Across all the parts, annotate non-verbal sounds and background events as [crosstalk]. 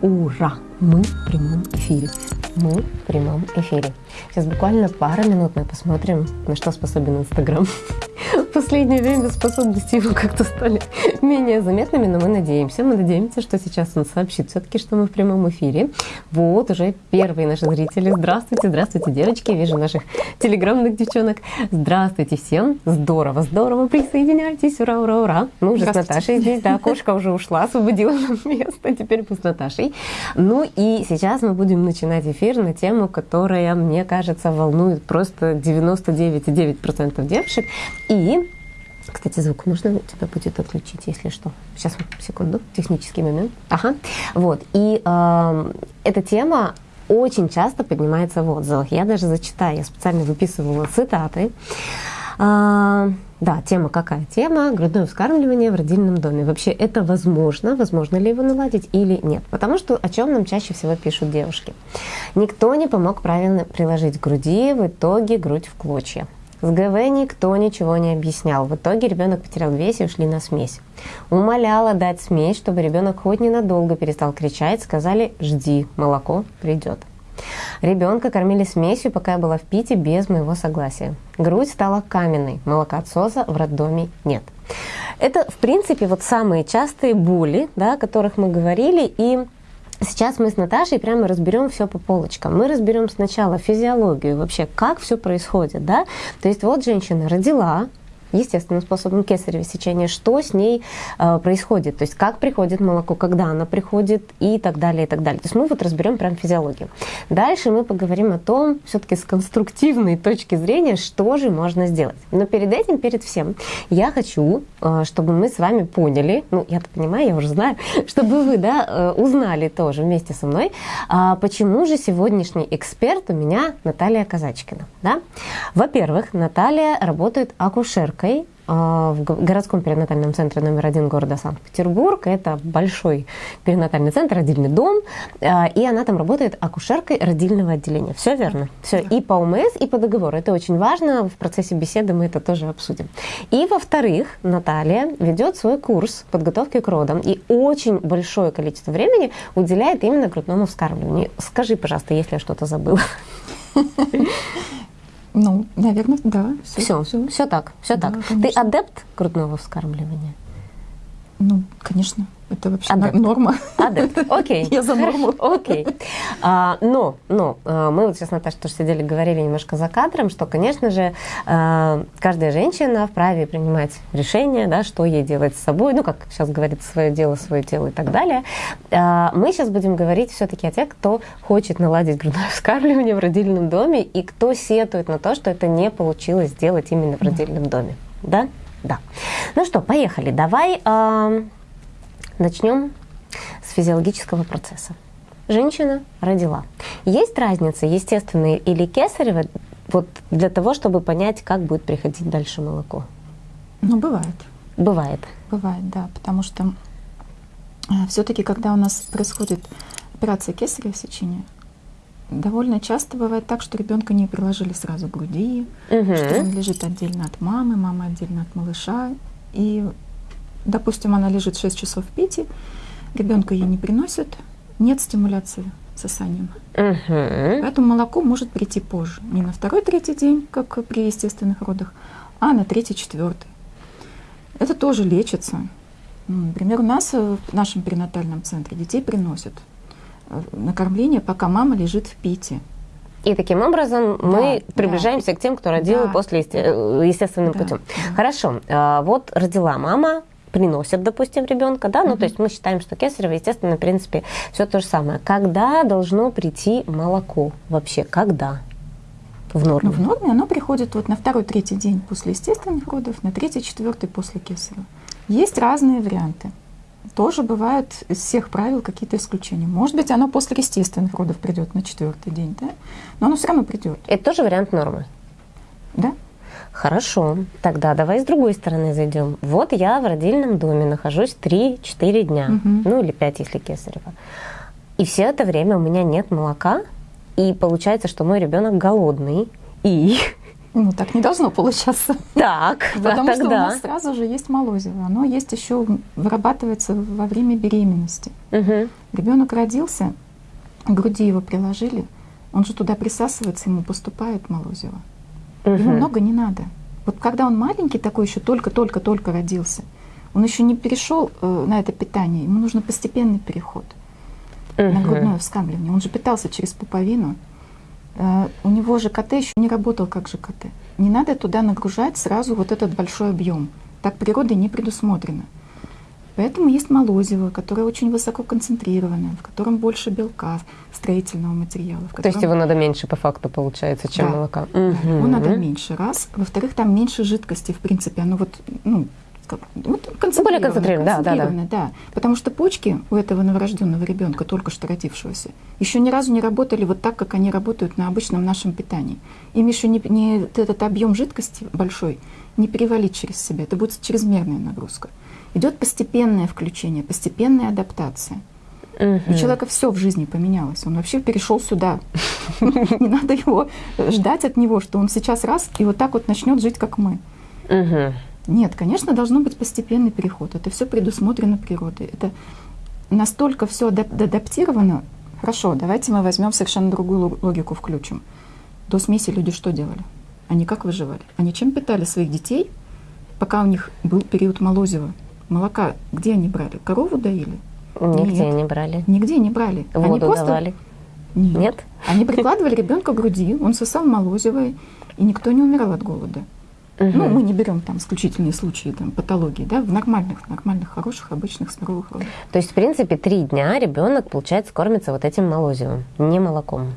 Ура! Мы в прямом эфире. Мы в прямом эфире. Сейчас буквально пара минут мы посмотрим, на что способен Инстаграм. Последнее время способности его как-то стали менее заметными, но мы надеемся, мы надеемся, что сейчас он сообщит все-таки, что мы в прямом эфире. Вот уже первые наши зрители. Здравствуйте, здравствуйте, девочки. Вижу наших телеграммных девчонок. Здравствуйте всем. Здорово, здорово. Присоединяйтесь. Ура, ура, ура. Мы уже с Наташей здесь. Да, кошка уже ушла, освободила нам место. Теперь мы с Наташей. Ну и сейчас мы будем начинать эфир на тему, которая, мне кажется, волнует просто 99,9% девушек. И кстати, звук можно у тебя будет отключить, если что. Сейчас, секунду, технический момент. Ага. Вот. И э, эта тема очень часто поднимается в отзывах. Я даже зачитаю, я специально выписывала цитаты. А, да, тема какая? Тема грудное вскармливание в родильном доме. Вообще это возможно? Возможно ли его наладить или нет? Потому что о чем нам чаще всего пишут девушки? Никто не помог правильно приложить к груди, в итоге грудь в клочья. С ГВ никто ничего не объяснял. В итоге ребенок потерял вес и ушли на смесь. Умоляла дать смесь, чтобы ребенок хоть ненадолго перестал кричать. Сказали, жди, молоко придет. Ребенка кормили смесью, пока я была в Пите, без моего согласия. Грудь стала каменной, молокоотсоса в роддоме нет. Это, в принципе, вот самые частые боли, да, о которых мы говорили, и Сейчас мы с Наташей прямо разберем все по полочкам. Мы разберем сначала физиологию, вообще, как все происходит, да. То есть вот женщина родила, естественным способом кесарево сечения, что с ней э, происходит, то есть как приходит молоко, когда оно приходит и так далее, и так далее. То есть мы вот разберем прям физиологию. Дальше мы поговорим о том, все-таки с конструктивной точки зрения, что же можно сделать. Но перед этим, перед всем, я хочу, э, чтобы мы с вами поняли, ну, я-то понимаю, я уже знаю, [laughs] чтобы вы, да, э, узнали тоже вместе со мной, э, почему же сегодняшний эксперт у меня Наталья Казачкина, да. Во-первых, Наталья работает акушеркой акушеркой а, в городском перинатальном центре номер один города Санкт-Петербург. Это большой перинатальный центр, родильный дом, а, и она там работает акушеркой родильного отделения. Все верно? Все. И по УМС, и по договору. Это очень важно. В процессе беседы мы это тоже обсудим. И, во-вторых, Наталья ведет свой курс подготовки к родам и очень большое количество времени уделяет именно грудному вскармливанию. Скажи, пожалуйста, если я что-то забыла. [laughs] Ну, наверное, да. Все, все, все, так, все да, так. Конечно. Ты адепт грудного вскармливания? Ну, конечно. Это вообще Адепт. норма. Адепт, окей. [laughs] Я за норму. Окей. А, но, но а, мы вот сейчас, Наташа, тоже сидели, говорили немножко за кадром, что, конечно же, а, каждая женщина вправе принимать решение, да, что ей делать с собой, ну, как сейчас говорится, свое дело, свое тело и так далее. А, мы сейчас будем говорить все-таки о тех, кто хочет наладить грудное [laughs] вскармливание в родильном доме и кто сетует на то, что это не получилось сделать именно в родильном доме. Да? Да. Ну что, поехали. Давай Начнем с физиологического процесса. Женщина родила. Есть разница, естественная или кесарево, вот для того, чтобы понять, как будет приходить дальше молоко? Ну, бывает. Бывает. Бывает, да, потому что э, все-таки, когда у нас происходит операция кесарево сечения, довольно часто бывает так, что ребенка не приложили сразу к груди, угу. что он лежит отдельно от мамы, мама отдельно от малыша, и Допустим, она лежит 6 часов в пите, ребенка ей не приносят, нет стимуляции сосанием. Угу. Поэтому молоко может прийти позже. Не на второй, третий день, как при естественных родах, а на третий, четвертый. Это тоже лечится. Например, у нас в нашем перинатальном центре детей приносят э, на кормление, пока мама лежит в пите. И таким образом да, мы приближаемся да. к тем, кто родил да. после э, естественным да, путем. Да. Хорошо, а, вот родила мама, приносят, допустим, ребенка, да, ну, mm-hmm. то есть мы считаем, что кесарево, естественно, в принципе, все то же самое. Когда должно прийти молоко вообще? Когда? В норме? Ну, в норме оно приходит вот на второй, третий день после естественных родов, на третий, четвертый после кесарева. Есть разные варианты. Тоже бывают из всех правил какие-то исключения. Может быть, оно после естественных родов придет на четвертый день, да? Но оно все равно придет. Это тоже вариант нормы? Да. Хорошо, тогда давай с другой стороны зайдем. Вот я в родильном доме нахожусь 3-4 дня, угу. ну или 5, если кесарево. И все это время у меня нет молока, и получается, что мой ребенок голодный, и Ну, так не должно получаться. Так, [laughs] Потому да, что тогда. у нас сразу же есть молозиво. Оно есть еще, вырабатывается во время беременности. Мгм. Ребенок родился, к груди его приложили, он же туда присасывается, ему поступает молозиво. Ему Мгм. много не надо. Вот когда он маленький такой еще только-только-только родился, он еще не перешел э, на это питание, ему нужно постепенный переход на Мгм. грудное вскармливание. Он же питался через пуповину. Э, У него же КТ еще не работал как же КТ. Не надо туда нагружать сразу вот этот большой объем. Так природой не предусмотрено. Поэтому есть молозиво, которое очень высоко концентрированное, в котором больше белка, строительного материала. в То есть котором- его надо меньше по факту получается, чем Да. молока. да, Его надо меньше, раз. Во-вторых, там меньше жидкости, в принципе. Оно вот, ну, как- вот концентрировано. концентрировано, да, да, да. концентрировано, да. Потому что почки у этого новорожденного ребенка, только что родившегося, еще ни разу не работали вот так, как они работают на обычном нашем питании. Им еще не, не этот объем жидкости большой не перевалить через себя. Это будет чрезмерная нагрузка. Идет постепенное включение, постепенная адаптация. У Мгм. человека все в жизни поменялось. Он вообще перешел сюда. [laughs] Не надо его ждать от него, что он сейчас раз и вот так вот начнет жить, как мы. Нет, конечно, должно быть постепенный переход. Это все предусмотрено природой. Это настолько все адаптировано. Хорошо, давайте мы возьмем совершенно другую лог- логику, включим. До смеси люди что делали? Они как выживали? Они чем питали своих детей, пока у них был период молозива? Молока где они брали? Корову доили? Нигде Нет. не брали. Нигде не брали. они Воду просто давали. нет. Нет? Они прикладывали ребенка к груди, он сосал молозиво, и никто не умирал от голода. Ну, Мгм. мы не берем там исключительные случаи там, патологии, да, в нормальных, нормальных, хороших, обычных, здоровых родах. То есть, в принципе, три дня ребенок, получается, кормится вот этим молозивом, не молоком.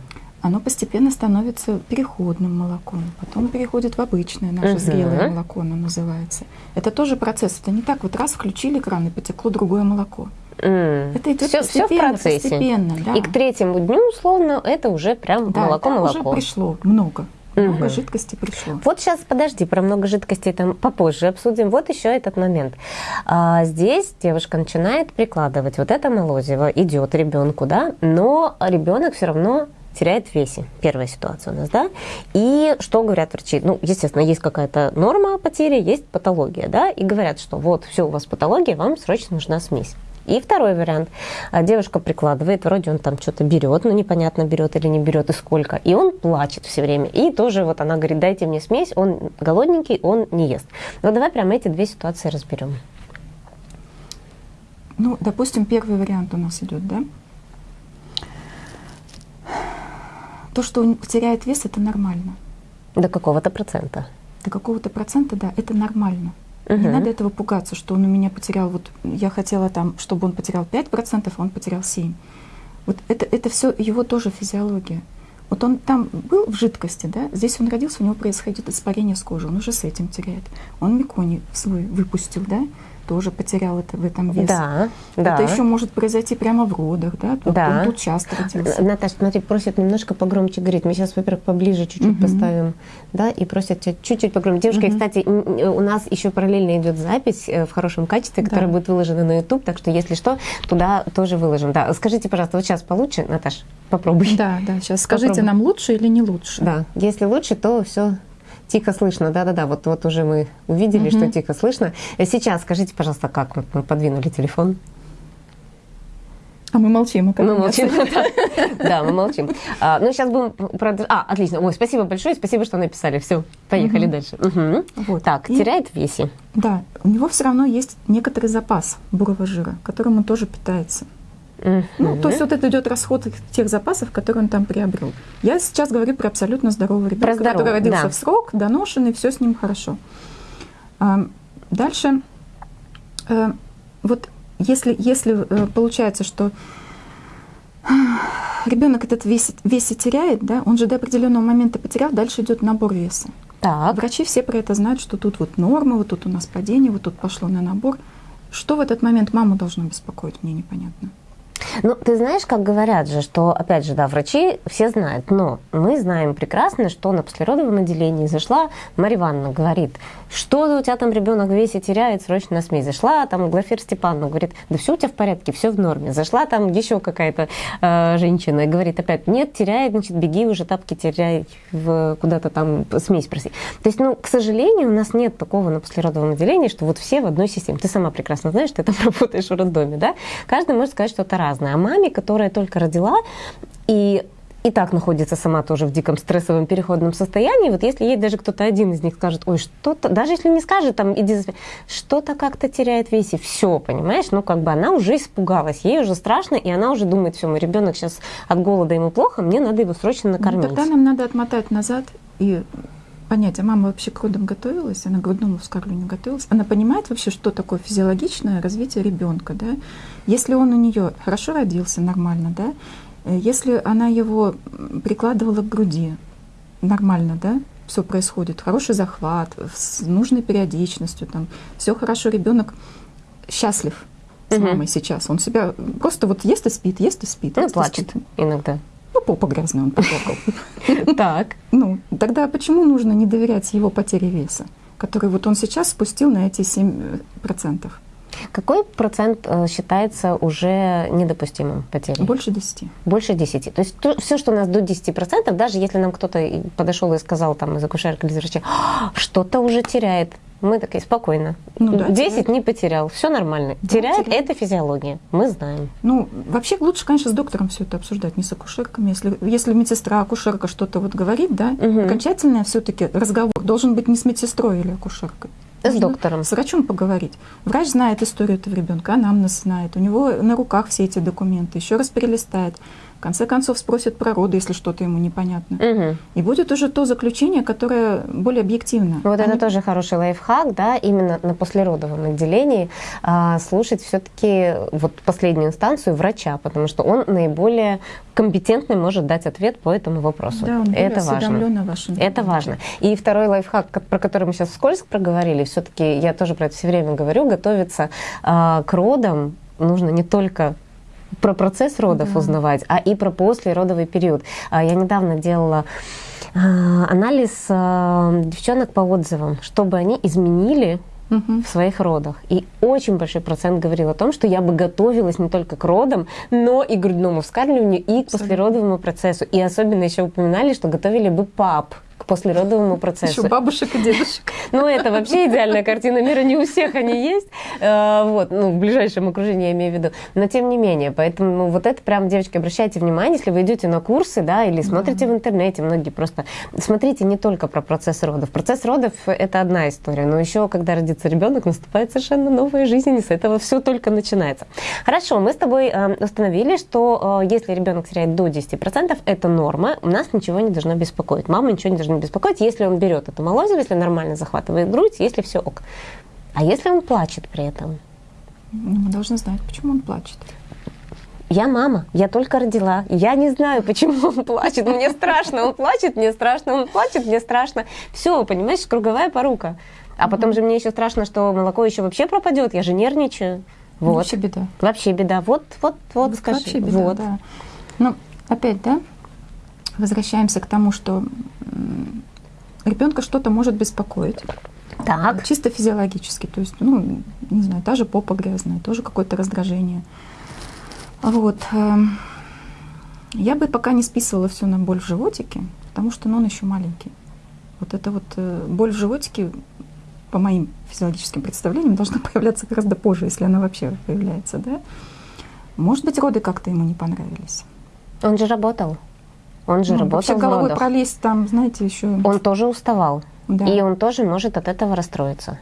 Оно постепенно становится переходным молоком, потом переходит в обычное наше Мгм. зрелое молоко, оно называется. Это тоже процесс, это не так вот раз включили кран и потекло другое молоко. Это идет все, все в постепенно, процессе. постепенно, да. И к третьему дню, условно, это уже прям Да, там уже молоко-молоко. пришло много, много Мгм. жидкости пришло. Вот сейчас, подожди, про много жидкостей там попозже обсудим. Вот еще этот момент. А, здесь девушка начинает прикладывать вот это молозиво, идет ребенку, да, но ребенок все равно теряет в весе. Первая ситуация у нас, да? И что говорят врачи? Ну, естественно, есть какая-то норма потери, есть патология, да? И говорят, что вот, все, у вас патология, вам срочно нужна смесь. И второй вариант. А, Девушка прикладывает, вроде он там что-то берет, но непонятно, берет или не берет и сколько. И он плачет все время. И тоже вот она говорит, дайте мне смесь, он голодненький, он не ест. Но давай прямо эти две ситуации разберем. Ну, допустим, первый вариант у нас идет, да? То, что он теряет вес, это нормально. До какого-то процента. До какого-то процента, да, это нормально. Не надо этого пугаться, что он у меня потерял, вот я хотела там, чтобы он потерял 5%, а он потерял 7%. Вот это, это все его тоже физиология. Вот он там был в жидкости, да, здесь он родился, у него происходит испарение с кожи, он уже с этим теряет. Он меконий свой выпустил, да, тоже потерял это в этом вес. Да, да. Это еще может произойти прямо в родах, да, тут, Да. он тут часто родился. Наташа, смотри, просят немножко погромче говорить. Мы сейчас, во-первых, поближе чуть-чуть Мгм. поставим, да, и просят чуть-чуть погромче. Девушка, Мгм. кстати, у нас еще параллельно идет запись э, в хорошем качестве, которая Да. будет выложена на YouTube, так что, если что, туда тоже выложим. Да, скажите, пожалуйста, вот сейчас получше, Наташ, попробуй. Да, да, сейчас скажите, Попробуй. нам лучше или не лучше? Да, если лучше, то все тихо слышно. Да-да-да, вот, вот уже мы увидели, Мгм. что тихо слышно. Э, Сейчас скажите, пожалуйста, как вот мы подвинули телефон? А мы молчим. а Мы молчим. [laughs] Да, мы молчим. А, Ну, сейчас будем продолжать. А, отлично. Ой, спасибо большое, спасибо, что написали. Все, поехали Мгм. дальше. Мгм. Вот. Так, И- теряет в весе. Да, у него все равно есть некоторый запас бурого жира, которым он тоже питается. Ну, то есть вот это идет расход тех запасов, которые он там приобрел. Я сейчас говорю про абсолютно здорового ребенка, здорового, который родился да. в срок, доношенный, все с ним хорошо. А, Дальше, э, вот если, если э, получается, что ребенок этот вес, весе теряет, да, он же до определенного момента потерял, дальше идет набор веса. Так, Врачи все про это знают, что тут вот норма, вот тут у нас падение, вот тут пошло на набор. Что в этот момент маму должно беспокоить, мне непонятно. Ну, ты знаешь, как говорят же, что, опять же, да, врачи все знают, но мы знаем прекрасно, что на послеродовом отделении зашла Марья Ивановна, говорит, что у тебя там ребенок в весе теряет, срочно на СМИ. Зашла там Глафира Степановна, говорит, да все у тебя в порядке, все в норме. Зашла там еще какая-то э, женщина и говорит опять, нет, теряет, значит, беги уже тапки теряй в куда-то там смесь проси. То есть, ну, к сожалению, у нас нет такого на послеродовом отделении, что вот все в одной системе. Ты сама прекрасно знаешь, ты там [laughs] работаешь в роддоме, да? Каждый может сказать что-то разное. А маме, которая только родила, и и так находится сама тоже в диком стрессовом переходном состоянии, вот если ей даже кто-то один из них скажет, ой, что-то, даже если не скажет, там, иди, что-то как-то теряет в весе, все, понимаешь, ну, как бы она уже испугалась, ей уже страшно, и она уже думает, все, мой ребенок сейчас от голода ему плохо, мне надо его срочно ну, накормить. Ну, тогда нам надо отмотать назад и понять, а мама вообще к родам готовилась, она к грудному вскармливанию готовилась, она понимает вообще, что такое физиологичное развитие ребенка, да? Если он у нее хорошо родился, нормально, да, Э, если она его прикладывала к груди, нормально, да, все происходит, хороший захват, с нужной периодичностью, там, все хорошо, ребенок счастлив с мамой сейчас. Он себя просто вот ест и спит, ест и спит. Ну, плачет спит. иногда. Ну, попа грязная, он поплакал. [laughs] Так. Ну, тогда почему нужно не доверять его потере веса, который вот он сейчас спустил на эти 7%? Какой процент э, считается уже недопустимым потерей? Больше 10. Больше 10. То есть то, все, что у нас до 10%, даже если нам кто-то подошел и сказал там из акушерки или врача, «А, что-то уже теряет, мы такие, спокойно. Ну, да, 10 теряет. не потерял, все нормально. Да, теряет, теряет это физиология, мы знаем. Ну, вообще лучше, конечно, с доктором все это обсуждать, не с акушерками. Если, если медсестра, акушерка что-то вот говорит, да, угу. окончательный все-таки разговор должен быть не с медсестрой или акушеркой. С доктором. С врачом поговорить. Врач знает историю этого ребенка, анамнез знает. У него на руках все эти документы. Еще раз перелистает. В конце концов спросит про роды, если что-то ему непонятно. Угу. И будет уже то заключение, которое более объективно. Вот Они... это тоже хороший лайфхак, да, именно на послеродовом отделении а, слушать все-таки вот последнюю инстанцию врача, потому что он наиболее компетентный может дать ответ по этому вопросу. Да, он это важно. Вашем это важно. И второй лайфхак, про который мы сейчас вскользь проговорили, все-таки я тоже про это все время говорю, готовиться а, к родам нужно не только про процесс родов да. узнавать, а и про послеродовый период. А, я недавно делала а, анализ а, девчонок по отзывам, чтобы они изменили в своих родах. И очень большой процент говорил о том, что я бы готовилась не только к родам, но и к грудному вскармливанию, и к послеродовому процессу. И особенно еще упоминали, что готовили бы пап к послеродовому процессу. Еще бабушек и дедушек. [laughs] Ну, это вообще идеальная картина мира, не у всех они есть, э, вот, ну, в ближайшем окружении я имею в виду, но тем не менее, поэтому ну, вот это прям, девочки, обращайте внимание, если вы идете на курсы, да, или смотрите в интернете, многие просто, смотрите не только про процесс родов. Процесс родов – это одна история, но еще, когда родится ребенок, наступает совершенно новая жизнь, и с этого все только начинается. Хорошо, мы с тобой э, установили, что э, если ребенок теряет до 10%, это норма, у нас ничего не должно беспокоить, мама ничего не должна беспокоить, если он берет это молозиво, если нормально захватывает грудь, если все ок. А если он плачет при этом? Ну, мы должны знать, почему он плачет. Я мама, я только родила. Я не знаю, почему он плачет. Мне страшно, он плачет, мне страшно, он плачет, мне страшно. Все, понимаешь, круговая порука. А потом же мне еще страшно, что молоко еще вообще пропадет. Я же нервничаю. Вот. Вообще беда. Вообще беда. Вот, вот, вот скажи. Вообще беда, вот. да. Ну, опять, да, возвращаемся к тому, что ребенка что-то может беспокоить. Так. Чисто физиологически. То есть, ну, не знаю, та же попа грязная, тоже какое-то раздражение. Вот. Эм, я бы пока не списывала все на боль в животике, потому что ну, он еще маленький. Вот эта вот э, боль в животике, по моим физиологическим представлениям, должна [laughs] появляться гораздо позже, если она вообще появляется, да? Может быть, роды как-то ему не понравились. Он же работал. Он же ну, работал вообще в головой родах. пролезть там, знаете, еще... Он тоже уставал. Да. И он тоже может от этого расстроиться.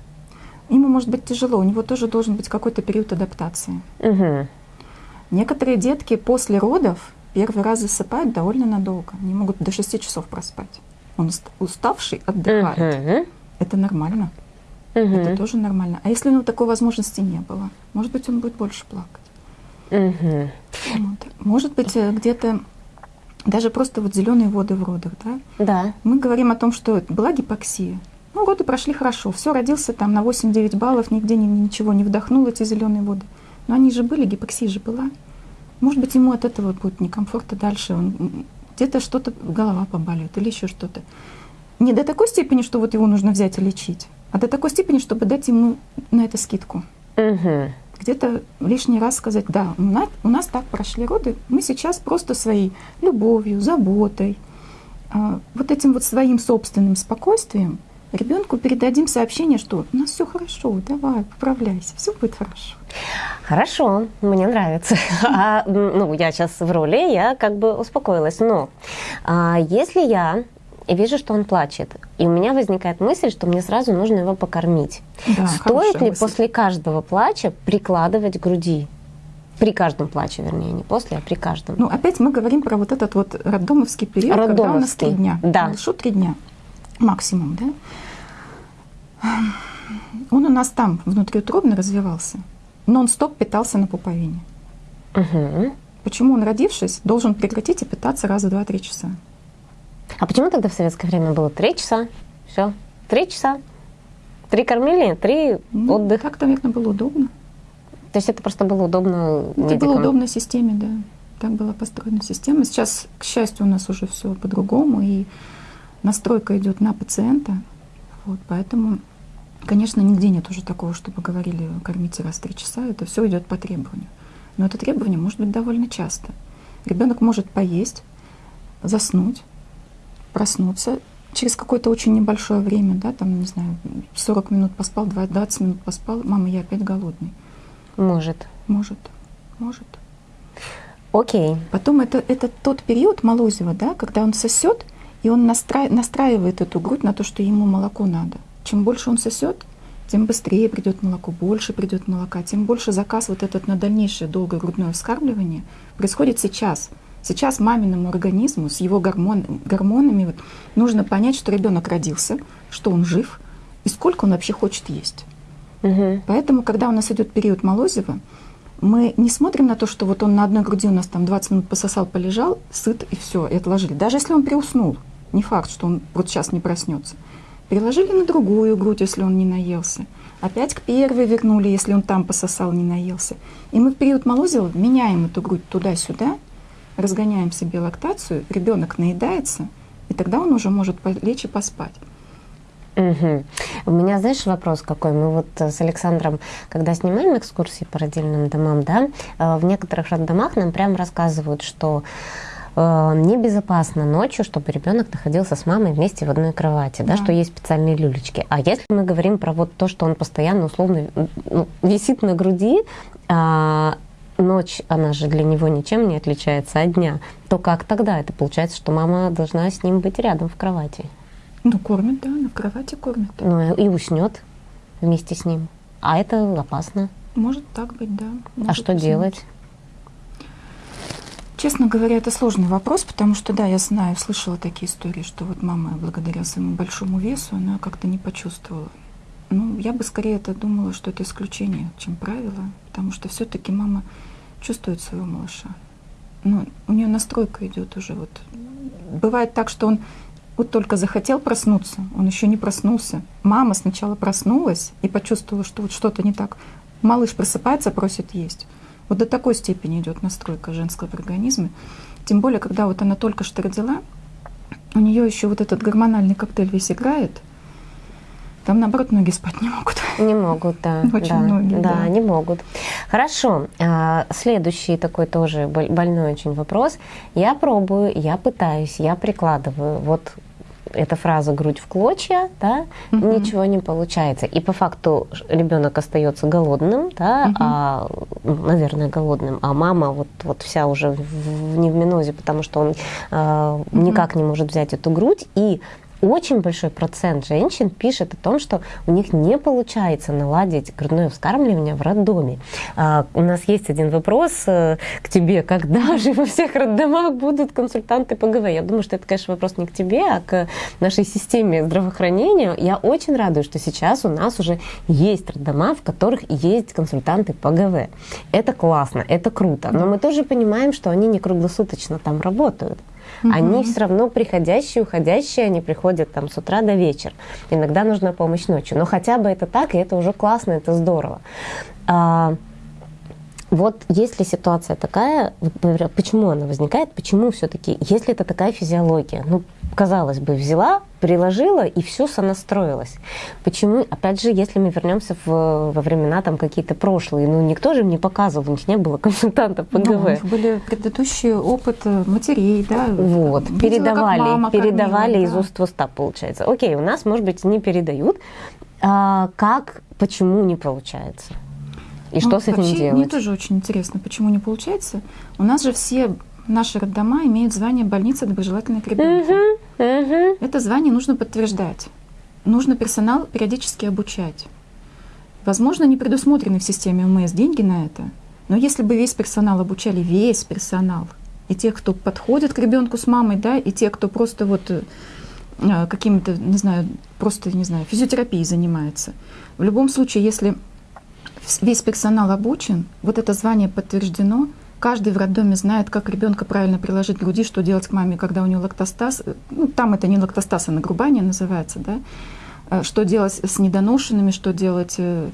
Ему может быть тяжело, у него тоже должен быть какой-то период адаптации. Угу. Некоторые детки после родов первый раз засыпают довольно надолго. Они могут до 6 часов проспать. Он уставший отдыхает. Угу. Это нормально. Угу. Это тоже нормально. А если у него такой возможности не было, может быть, он будет больше плакать. Угу. Вот. Может быть, э, где-то даже просто вот зеленые воды в родах, да? Да. Мы говорим о том, что была гипоксия. Ну, роды прошли хорошо. Все, родился там на 8-9 баллов, нигде ни, ничего не вдохнул эти зеленые воды. Но они же были, гипоксия же была. Может быть, ему от этого будет некомфортно дальше. Он где-то что-то, голова поболит или еще что-то. Не до такой степени, что вот его нужно взять и лечить, а до такой степени, чтобы дать ему на это скидку. Угу. Где-то лишний раз сказать, да, у нас, у нас так прошли роды, мы сейчас просто своей любовью, заботой, а, вот этим вот своим собственным спокойствием ребенку передадим сообщение, что у нас все хорошо, давай, поправляйся, все будет хорошо. Хорошо, мне нравится. [laughs] А, ну, я сейчас в роли, я как бы успокоилась. Но а, если я вижу, что он плачет, и у меня возникает мысль, что мне сразу нужно его покормить. Да, Стоит ли мысль. после каждого плача прикладывать к груди? При каждом плаче, вернее, не после, а при каждом. Ну, опять мы говорим про вот этот вот роддомовский период, роддомовский. когда у нас три дня. Да. Хорошо, три дня максимум, да? Он у нас там внутриутробно развивался. Нон-стоп питался на пуповине. Угу. Почему он, родившись, должен прекратить и питаться раз в два-три часа? А почему тогда в советское время было три часа? Все, три часа. Три кормили, три ну, отдых. Так, наверное, было удобно. То есть это просто было удобно Это медикам. было удобно системе, да. Так была построена система. Сейчас, к счастью, у нас уже все по-другому, и настройка идет на пациента. Вот, поэтому, конечно, нигде нет уже такого, чтобы говорили, кормите раз в три часа. Это все идет по требованию. Но это требование может быть довольно часто. Ребенок может поесть, заснуть, проснуться через какое-то очень небольшое время, да, там, не знаю, 40 минут поспал, 20 минут поспал, мама, я опять голодный. Может. Может, может. Окей. Потом это, это тот период Молозева, да, когда он сосет, и он настра... настраивает эту грудь на то, что ему молоко надо. Чем больше он сосет, тем быстрее придет молоко, больше придет молока, тем больше заказ вот этот на дальнейшее долгое грудное вскармливание происходит сейчас. Сейчас маминому организму с его гормон, гормонами вот, нужно понять, что ребенок родился, что он жив и сколько он вообще хочет есть. Угу. Поэтому, когда у нас идет период Молозева, мы не смотрим на то, что вот он на одной груди у нас там 20 минут пососал, полежал, сыт и все, и отложили. Даже если он приуснул, не факт, что он вот сейчас не проснется. Переложили на другую грудь, если он не наелся. Опять к первой вернули, если он там пососал, не наелся. И мы в период Молозева меняем эту грудь туда-сюда, разгоняем себе лактацию, ребенок наедается, и тогда он уже может лечь и поспать. Угу. У меня, знаешь, вопрос какой? Мы вот с Александром, когда снимаем экскурсии по родильным домам, да, э, в некоторых роддомах нам прямо рассказывают, что э, небезопасно ночью, чтобы ребенок находился с мамой вместе в одной кровати, да. да, что есть специальные люлечки. А если мы говорим про вот то, что он постоянно условно ну, висит на груди, а, ночь, она же для него ничем не отличается от дня, то как тогда? Это получается, что мама должна с ним быть рядом в кровати. Ну, кормит, да, на кровати кормит. Ну, и уснет вместе с ним. А это опасно. Может так быть, да. Может а что уснуть. делать? Честно говоря, это сложный вопрос, потому что, да, я знаю, слышала такие истории, что вот мама, благодаря своему большому весу, она как-то не почувствовала. Ну, я бы скорее это думала, что это исключение, чем правило, потому что все-таки мама чувствует своего малыша. Ну, у нее настройка идет уже вот. Бывает так, что он вот только захотел проснуться, он еще не проснулся. Мама сначала проснулась и почувствовала, что вот что-то не так. Малыш просыпается, просит есть. Вот до такой степени идет настройка женского организма. Тем более, когда вот она только что родила, у нее еще вот этот гормональный коктейль весь играет. Там, наоборот, ноги спать не могут. [laughs] Не могут, да. [laughs] Очень да, многие, да. Да, не могут. Хорошо. А, следующий такой тоже больной очень вопрос. Я пробую, я пытаюсь, я прикладываю. Вот эта фраза грудь в клочья, да, угу. ничего не получается. И по факту ребенок остается голодным, да, угу. а, наверное, голодным, а мама вот, вот вся уже в, в, не в минозе, потому что он э, угу. никак не может взять эту грудь. И очень большой процент женщин пишет о том, что у них не получается наладить грудное вскармливание в роддоме. А, у нас есть один вопрос э, к тебе. Когда же во всех роддомах будут консультанты по ГВ? Я думаю, что это, конечно, вопрос не к тебе, а к нашей системе здравоохранения. Я очень радуюсь, что сейчас у нас уже есть роддома, в которых есть консультанты по ГВ. Это классно, это круто. Но мы тоже понимаем, что они не круглосуточно там работают. Угу. Они все равно приходящие, уходящие, они приходят там с утра до вечера. Иногда нужна помощь ночью. Но хотя бы это так, и это уже классно, это здорово. Вот если ситуация такая, почему она возникает, почему все-таки, если это такая физиология, ну, казалось бы, взяла, приложила, и все сонастроилось. Почему, опять же, если мы вернемся в, во времена там какие-то прошлые, ну, никто же мне показывал, у них не было консультантов по ГВ. Ну, у них были предыдущие опыт матерей, да. Вот, Видела, передавали, передавали кормила, из да. уст в уста, получается. Окей, у нас, может быть, не передают. А как, почему не получается? И ну, что с этим делать? Мне тоже очень интересно, почему не получается. У нас же все наши роддома имеют звание больницы доброжелательной к ребенку. Угу, угу. Это звание нужно подтверждать. Нужно персонал периодически обучать. Возможно, не предусмотрены в системе МС деньги на это, но если бы весь персонал обучали, весь персонал, и тех, кто подходит к ребенку с мамой, да, и те, кто просто вот э, каким-то, не знаю, просто, не знаю, физиотерапией занимается. В любом случае, если весь персонал обучен, вот это звание подтверждено, каждый в роддоме знает, как ребенка правильно приложить к груди, что делать к маме, когда у нее лактостаз. Ну, там это не лактостаз, а нагрубание называется, да? Э, что делать с недоношенными, что делать э,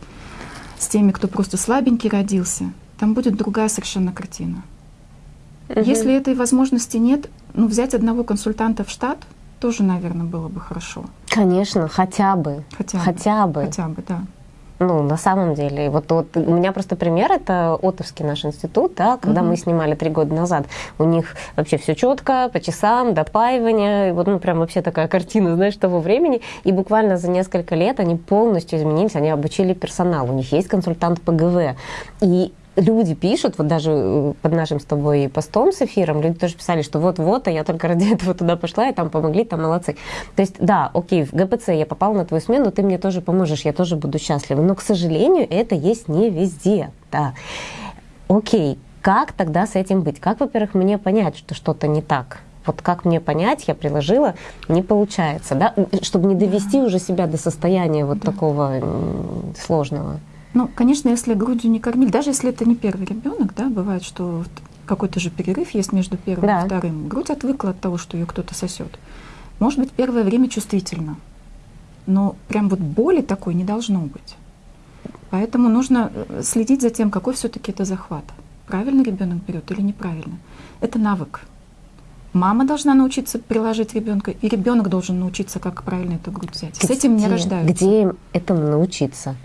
с теми, кто просто слабенький родился. Там будет другая совершенно картина. Угу. Если этой возможности нет, ну, взять одного консультанта в штат тоже, наверное, было бы хорошо. Конечно, хотя бы. Хотя, хотя бы. Хотя бы, да. Ну, на самом деле, вот, вот у меня просто пример, это Отовский наш институт, да, когда угу. мы снимали три года назад, у них вообще все четко, по часам, допаивание, вот, ну, прям вообще такая картина, знаешь, того времени, и буквально за несколько лет они полностью изменились, они обучили персонал, у них есть консультант по ГВ, и люди пишут, вот даже э, под нашим с тобой постом с эфиром, люди тоже писали, что вот-вот, а я только [laughs] ради этого туда пошла, и там помогли, там молодцы. То есть, да, окей, в ГПЦ я попал на твою смену, ты мне тоже поможешь, я тоже буду счастлива. Но, к сожалению, это есть не везде, да. Окей, как тогда с этим быть? Как, во-первых, мне понять, что что-то не так? Вот как мне понять, я приложила, не получается, да, чтобы не довести уже себя до состояния вот да. такого сложного. Ну, конечно, если грудью не кормили, даже если это не первый ребенок, да, бывает, что какой-то же перерыв есть между первым да. и вторым. Грудь отвыкла от того, что ее кто-то сосет. Может быть, первое время чувствительно, но прям вот боли такой не должно быть. Поэтому нужно э, следить за тем, какой все-таки это захват. Правильно ребенок берет или неправильно. Это навык. Мама должна научиться приложить ребенка, и ребенок должен научиться, как правильно эту грудь взять. Где, С этим не рождаются. Где им этому научиться?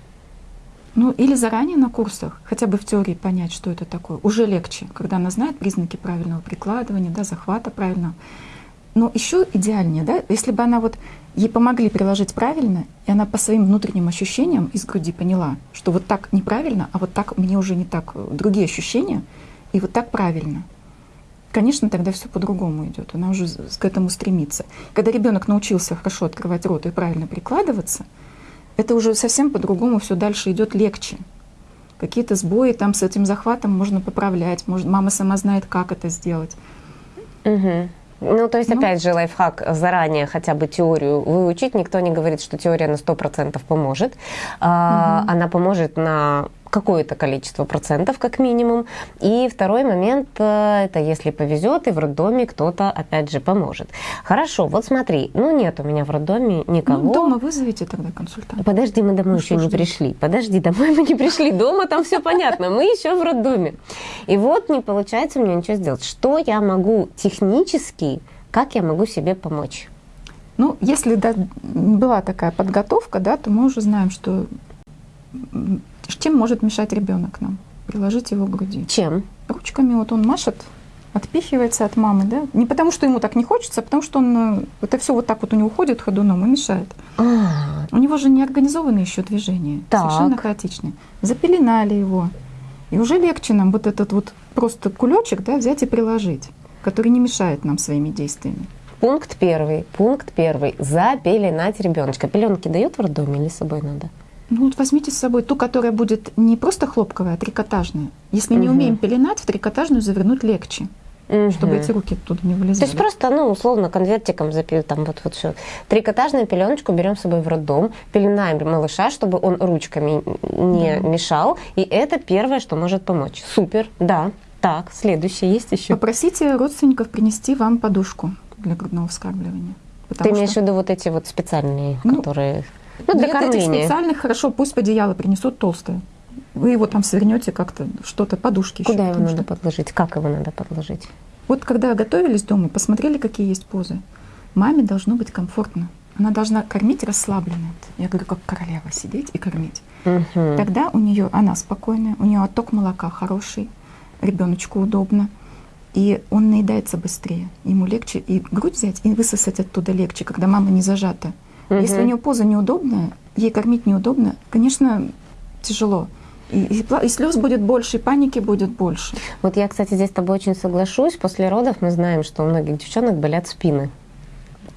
Ну, или заранее на курсах, хотя бы в теории понять, что это такое. Уже легче, когда она знает признаки правильного прикладывания, да, захвата правильного. Но еще идеальнее, да, если бы она вот ей помогли приложить правильно, и она по своим внутренним ощущениям из груди поняла, что вот так неправильно, а вот так мне уже не так э, другие ощущения, и вот так правильно. Конечно, тогда все по-другому идет. Она уже к этому стремится. Когда ребенок научился хорошо открывать рот и правильно прикладываться, это уже совсем по-другому все дальше идет легче. Какие-то сбои там с этим захватом можно поправлять, может, мама сама знает, как это сделать. Угу. Ну, то есть, ну, опять же, лайфхак заранее хотя бы теорию выучить. Никто не говорит, что теория на 100% поможет. Угу. А, она поможет на какое-то количество процентов как минимум. И второй момент, э, это если повезет, и в роддоме кто-то опять же поможет. Хорошо, вот смотри, ну нет у меня в роддоме никого. Ну, дома вызовите тогда консультанта. Подожди, мы домой ну, еще не ждать? пришли. Подожди, домой мы не пришли. Дома там все понятно, мы еще в роддоме. И вот не получается мне ничего сделать. Что я могу технически, как я могу себе помочь? Ну, если да, была такая подготовка, да, то мы уже знаем, что чем может мешать ребенок нам? Приложить его к груди. Чем? Ручками. Вот он машет, отпихивается от мамы, да? Не потому, что ему так не хочется, а потому, что он э, это все вот так вот у него ходит ходуном и мешает. А. У него же не организованы еще движения, так. совершенно хаотичные. Запеленали его. И уже легче нам вот этот вот просто кулечек да, взять и приложить, который не мешает нам своими действиями. Пункт первый. Пункт первый. Запеленать ребеночка. Пеленки дают в роддоме или с собой надо? Ну вот возьмите с собой ту, которая будет не просто хлопковая, а трикотажная. Если угу. не умеем пеленать, в трикотажную завернуть легче. Угу. Чтобы эти руки оттуда не вылезали. То есть просто, ну, условно, конвертиком запил там вот вот все. Трикотажную пеленочку берем с собой в роддом, пеленаем малыша, чтобы он ручками не да. мешал. И это первое, что может помочь. Супер, да. Так, следующее есть еще. Попросите родственников принести вам подушку для грудного вскармливания. Ты имеешь что... в виду вот эти вот специальные, ну, которые... Ну, для Нет кормления. этих специальных, хорошо, пусть одеяло принесут толстое. Вы его там свернете как-то, что-то, подушки Куда еще, его надо что... подложить? Как его надо подложить? Вот когда готовились дома, посмотрели, какие есть позы. Маме должно быть комфортно. Она должна кормить расслабленно. Я говорю, как королева сидеть и кормить. Угу. Тогда у нее она спокойная, у нее отток молока хороший, ребеночку удобно. И он наедается быстрее. Ему легче и грудь взять, и высосать оттуда легче, когда мама не зажата. Мгм. Если у нее поза неудобная, ей кормить неудобно, конечно, тяжело. И, и, и слез будет больше, и паники будет больше. Вот я, кстати, здесь с тобой очень соглашусь. После родов мы знаем, что у многих девчонок болят спины.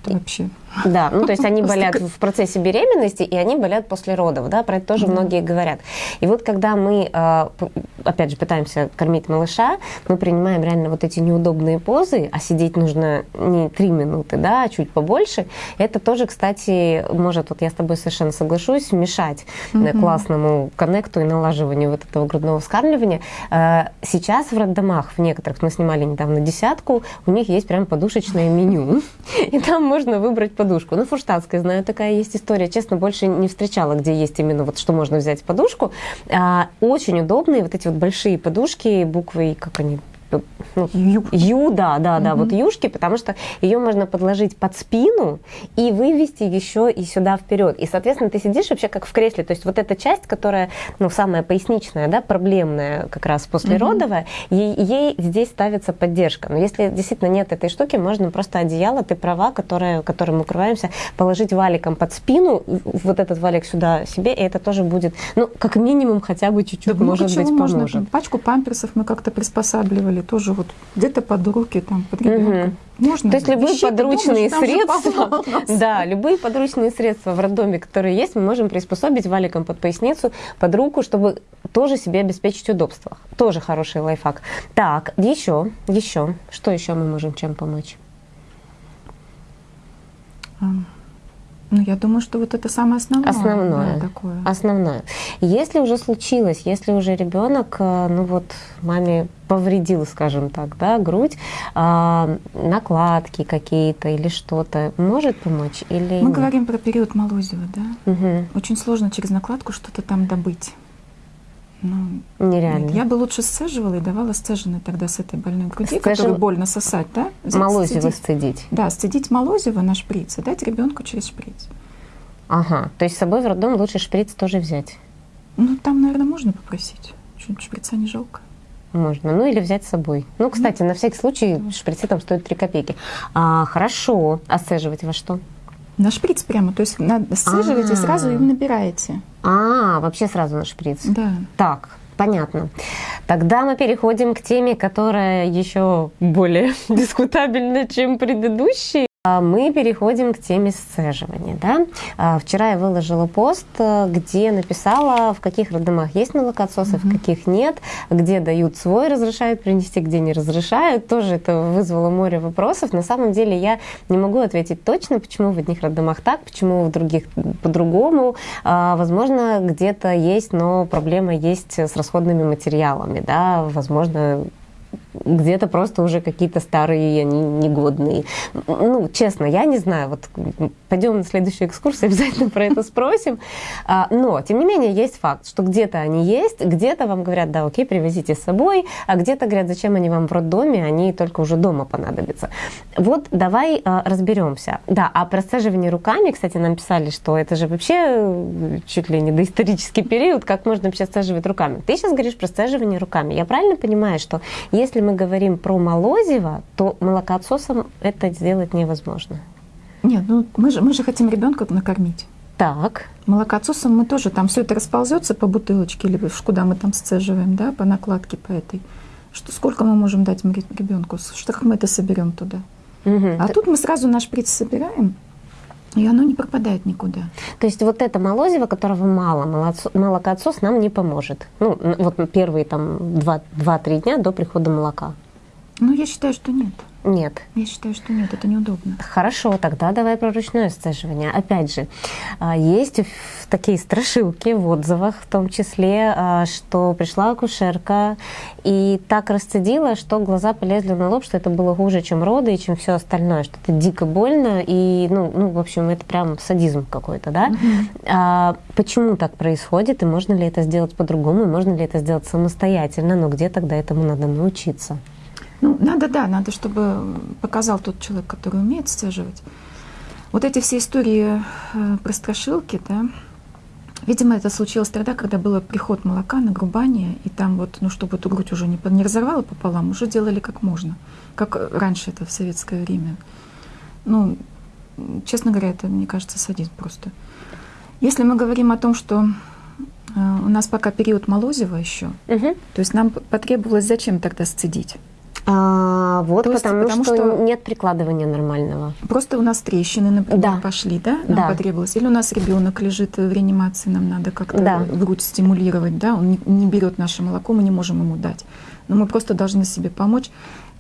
Это вообще. Да, ну то есть они болят в процессе беременности, и они болят после родов, да, про это тоже Да. многие говорят. И вот когда мы, п- опять же, пытаемся кормить малыша, мы принимаем реально вот эти неудобные позы, а сидеть нужно не три минуты, да, а чуть побольше, это тоже, кстати, может, вот я с тобой совершенно соглашусь, мешать Мгм. классному коннекту и налаживанию вот этого грудного вскармливания. Э, Сейчас в роддомах, в некоторых, мы снимали недавно десятку, у них есть прям подушечное меню, [laughs] и там можно выбрать подушку. Ну, фурштадтская, знаю, такая есть история. Честно, больше не встречала, где есть именно вот что можно взять подушку. А, Очень удобные вот эти вот большие подушки, буквы, как они, Ю. Ю, да, да, да, Мгм. вот юшки, потому что ее можно подложить под спину и вывести еще и сюда вперед. И, соответственно, ты сидишь вообще как в кресле. То есть вот эта часть, которая, ну, самая поясничная, да, проблемная как раз послеродовая, ей, ей здесь ставится поддержка. Но если действительно нет этой штуки, можно просто одеяло, ты права, которое, которым укрываемся, положить валиком под спину, вот этот валик сюда себе, и это тоже будет, ну, как минимум хотя бы чуть-чуть, Да может быть, можно. поможет. Там пачку памперсов мы как-то приспосабливали, тоже вот где-то под руки, там, под ребенка. Можно. То есть любые Вещей-то подручные же средства, [laughs] да, любые подручные средства в роддоме, которые есть, мы можем приспособить валиком под поясницу, под руку, чтобы тоже себе обеспечить удобство. Тоже хороший лайфхак. Так, еще, еще, что еще мы можем чем помочь? Ну, я думаю, что вот это самое основное. Основное. да, такое. Основное. Если уже случилось, если уже ребенок, э, ну вот, маме повредил, скажем так, да, грудь, а, накладки какие-то или что-то, может помочь или Мы нет? говорим про период Молозева, да? Мгм. Очень сложно через накладку что-то там добыть. Ну, Нереально. нет, я бы лучше сцеживала и давала сцеженной тогда с этой больной груди, Сцежив- которую больно сосать, да? Взять, Молозиво сцедить. сцедить. Да, сцедить молозиво на шприц и дать ребенку через шприц. Ага, то есть с собой в роддом лучше шприц тоже взять. Ну, там, наверное, можно попросить. Чуть шприца не жалко. Можно. Ну или взять с собой. Ну, кстати, на всякий случай шприцы там стоят 3 копейки. А, хорошо. А сцеживать во что? На шприц прямо, то есть сцеживаете и сразу А. им набираете. А, вообще сразу на шприц. Да. Так, понятно. Тогда мы переходим к теме, которая еще более [laughs] дискутабельна, чем предыдущие. А Мы переходим к теме сцеживания. Да? А, Вчера я выложила пост, э, где написала, в каких роддомах есть молокоотсосы, в каких нет, где дают свой, разрешают принести, где не разрешают. Тоже это вызвало море вопросов. На самом деле я не могу ответить точно, почему в одних роддомах так, почему в других по-другому. А, Возможно, где-то есть, но проблема есть с расходными материалами. Да? Возможно, где-то просто уже какие-то старые, они негодные. Ну, честно, я не знаю. Вот пойдем на следующую экскурсию, [laughs] обязательно про это спросим. А, Но, тем не менее, есть факт, что где-то они есть, где-то вам говорят, да, окей, привезите с собой, а где-то говорят, зачем они вам в роддоме, они только уже дома понадобятся. Вот давай а, разберемся. Да, а про сцеживание руками, кстати, нам писали, что это же вообще э, чуть ли не доисторический период, как можно вообще сцеживать руками. Ты сейчас говоришь про сцеживание руками. Я правильно понимаю, что если мы говорим про молозиво, то молокоотсосом это сделать невозможно? Нет, ну мы же, мы же хотим ребенка накормить. Так, Молокоотсосом мы тоже там все это расползется по бутылочке в- куда мы там сцеживаем, да, по накладке по этой. Что, сколько мы можем дать ребенку? Что как мы это соберем туда? Мгм. А тут мы сразу наш шприц собираем, и оно не пропадает никуда. То есть вот это молозиво, которого мало, молокоотсос нам не поможет. Ну, вот первые там 2-3 дня до прихода молока. Ну, я считаю, что нет. Нет. Я считаю, что нет, это неудобно. Хорошо, тогда давай про ручное сцеживание. Опять же, а, есть такие страшилки в отзывах, в том числе, а, что пришла акушерка и так расцедила, что глаза полезли на лоб, что это было хуже, чем роды и чем все остальное, что это дико больно и, ну, ну в общем, это прям садизм какой-то, да? Угу. А, почему так происходит и можно ли это сделать по-другому, можно ли это сделать самостоятельно, но где тогда этому надо научиться? Ну, надо, да, надо, чтобы показал тот человек, который умеет сцеживать. Вот эти все истории э, про страшилки, да, видимо, это случилось тогда, когда был приход молока на грубание, и там вот, ну, чтобы эту грудь уже не, не разорвало пополам, уже делали как можно, как раньше это в советское время. Ну, честно говоря, это, мне кажется, садизм просто. Если мы говорим о том, что э, у нас пока период Молозева еще, угу. то есть нам потребовалось зачем тогда сцедить? А, вот, есть, потому, потому что, что нет прикладывания нормального. Просто у нас трещины, например, да. пошли, да? Нам да. потребовалось. Или у нас ребенок лежит в реанимации, нам надо как-то да. грудь стимулировать, да? Он не, не берет наше молоко, мы не можем ему дать. Но мы просто должны себе помочь.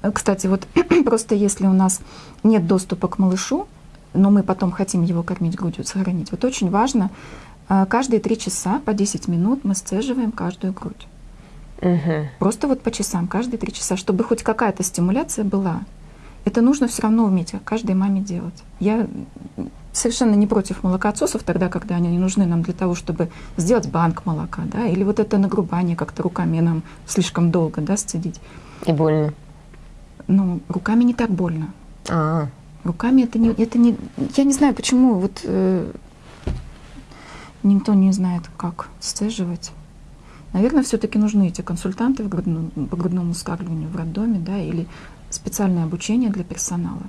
Э, кстати, вот [clears throat] просто если у нас нет доступа к малышу, но мы потом хотим его кормить грудью, сохранить, вот очень важно, э, каждые три часа по 10 минут мы сцеживаем каждую грудь. Угу. Просто вот по часам, каждые три часа, чтобы хоть какая-то стимуляция была. Это нужно все равно уметь каждой маме делать. Я совершенно не против молокоотсосов тогда, когда они не нужны нам для того, чтобы сделать банк молока, да, или вот это нагрубание как-то руками нам слишком долго, да, сцедить. И больно. Ну, руками не так больно. А. Руками это не, это не, я не знаю, почему вот э, никто не знает, как сцеживать. Наверное, все-таки нужны эти консультанты в грудном, по грудному вскармливанию в роддоме, да, или специальное обучение для персонала.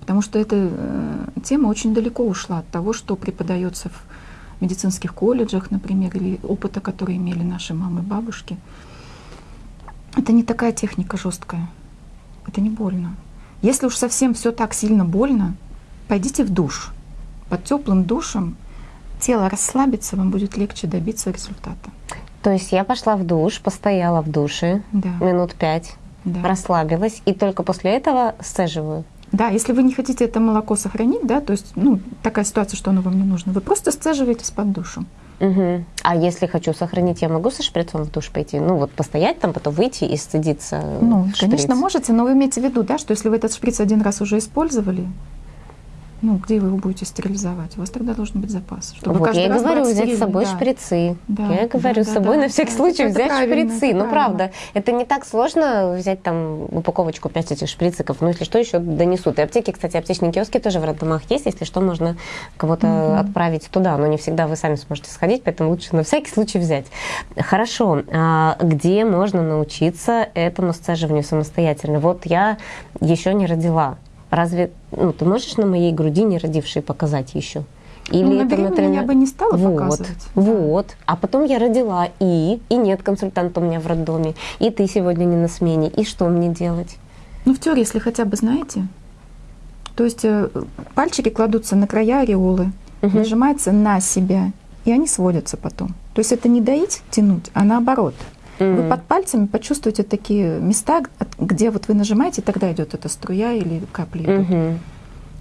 Потому что эта э, тема очень далеко ушла от того, что преподается в медицинских колледжах, например, или опыта, который имели наши мамы и бабушки. Это не такая техника жесткая. Это не больно. Если уж совсем все так сильно больно, пойдите в душ. Под теплым душем тело расслабится, вам будет легче добиться результата. То есть я пошла в душ, постояла в душе да. минут пять, да. расслабилась, и только после этого сцеживаю. Да, если вы не хотите это молоко сохранить, да, то есть, ну, такая ситуация, что оно вам не нужно, вы просто сцеживаете под душем. Угу. А если хочу сохранить, я могу со шприцом в душ пойти? Ну, вот постоять там, потом выйти и сцедиться Ну, шприц. конечно, можете, но вы имеете в виду, да, что если вы этот шприц один раз уже использовали, ну, где вы его будете стерилизовать? У вас тогда должен быть запас. Чтобы вот я говорю, взять с собой да. шприцы. Да, я говорю, да, с собой да, на всякий да, случай взять шприцы. Ну, правда, это не так сложно взять там упаковочку 5 этих шприциков. Ну, если что, еще донесут. И аптеки, кстати, аптечные киоски тоже в роддомах есть. Если что, можно кого-то угу. отправить туда. Но не всегда вы сами сможете сходить, поэтому лучше на всякий случай взять. Хорошо. А где можно научиться этому сцеживанию самостоятельно? Вот я еще не родила. Разве ну, ты можешь на моей груди не родившей показать еще? Или ну, это, например, я бы не стала вот, показывать. Вот. А потом я родила, и, и нет консультанта у меня в роддоме, и ты сегодня не на смене, и что мне делать? Ну, в теории, если хотя бы знаете, то есть э, пальчики кладутся на края ореолы, угу. нажимается на себя, и они сводятся потом. То есть это не доить, тянуть, а наоборот – Mm-hmm. Вы под пальцами почувствуете такие места, где вот вы нажимаете, тогда идет эта струя или капли идут. Mm-hmm.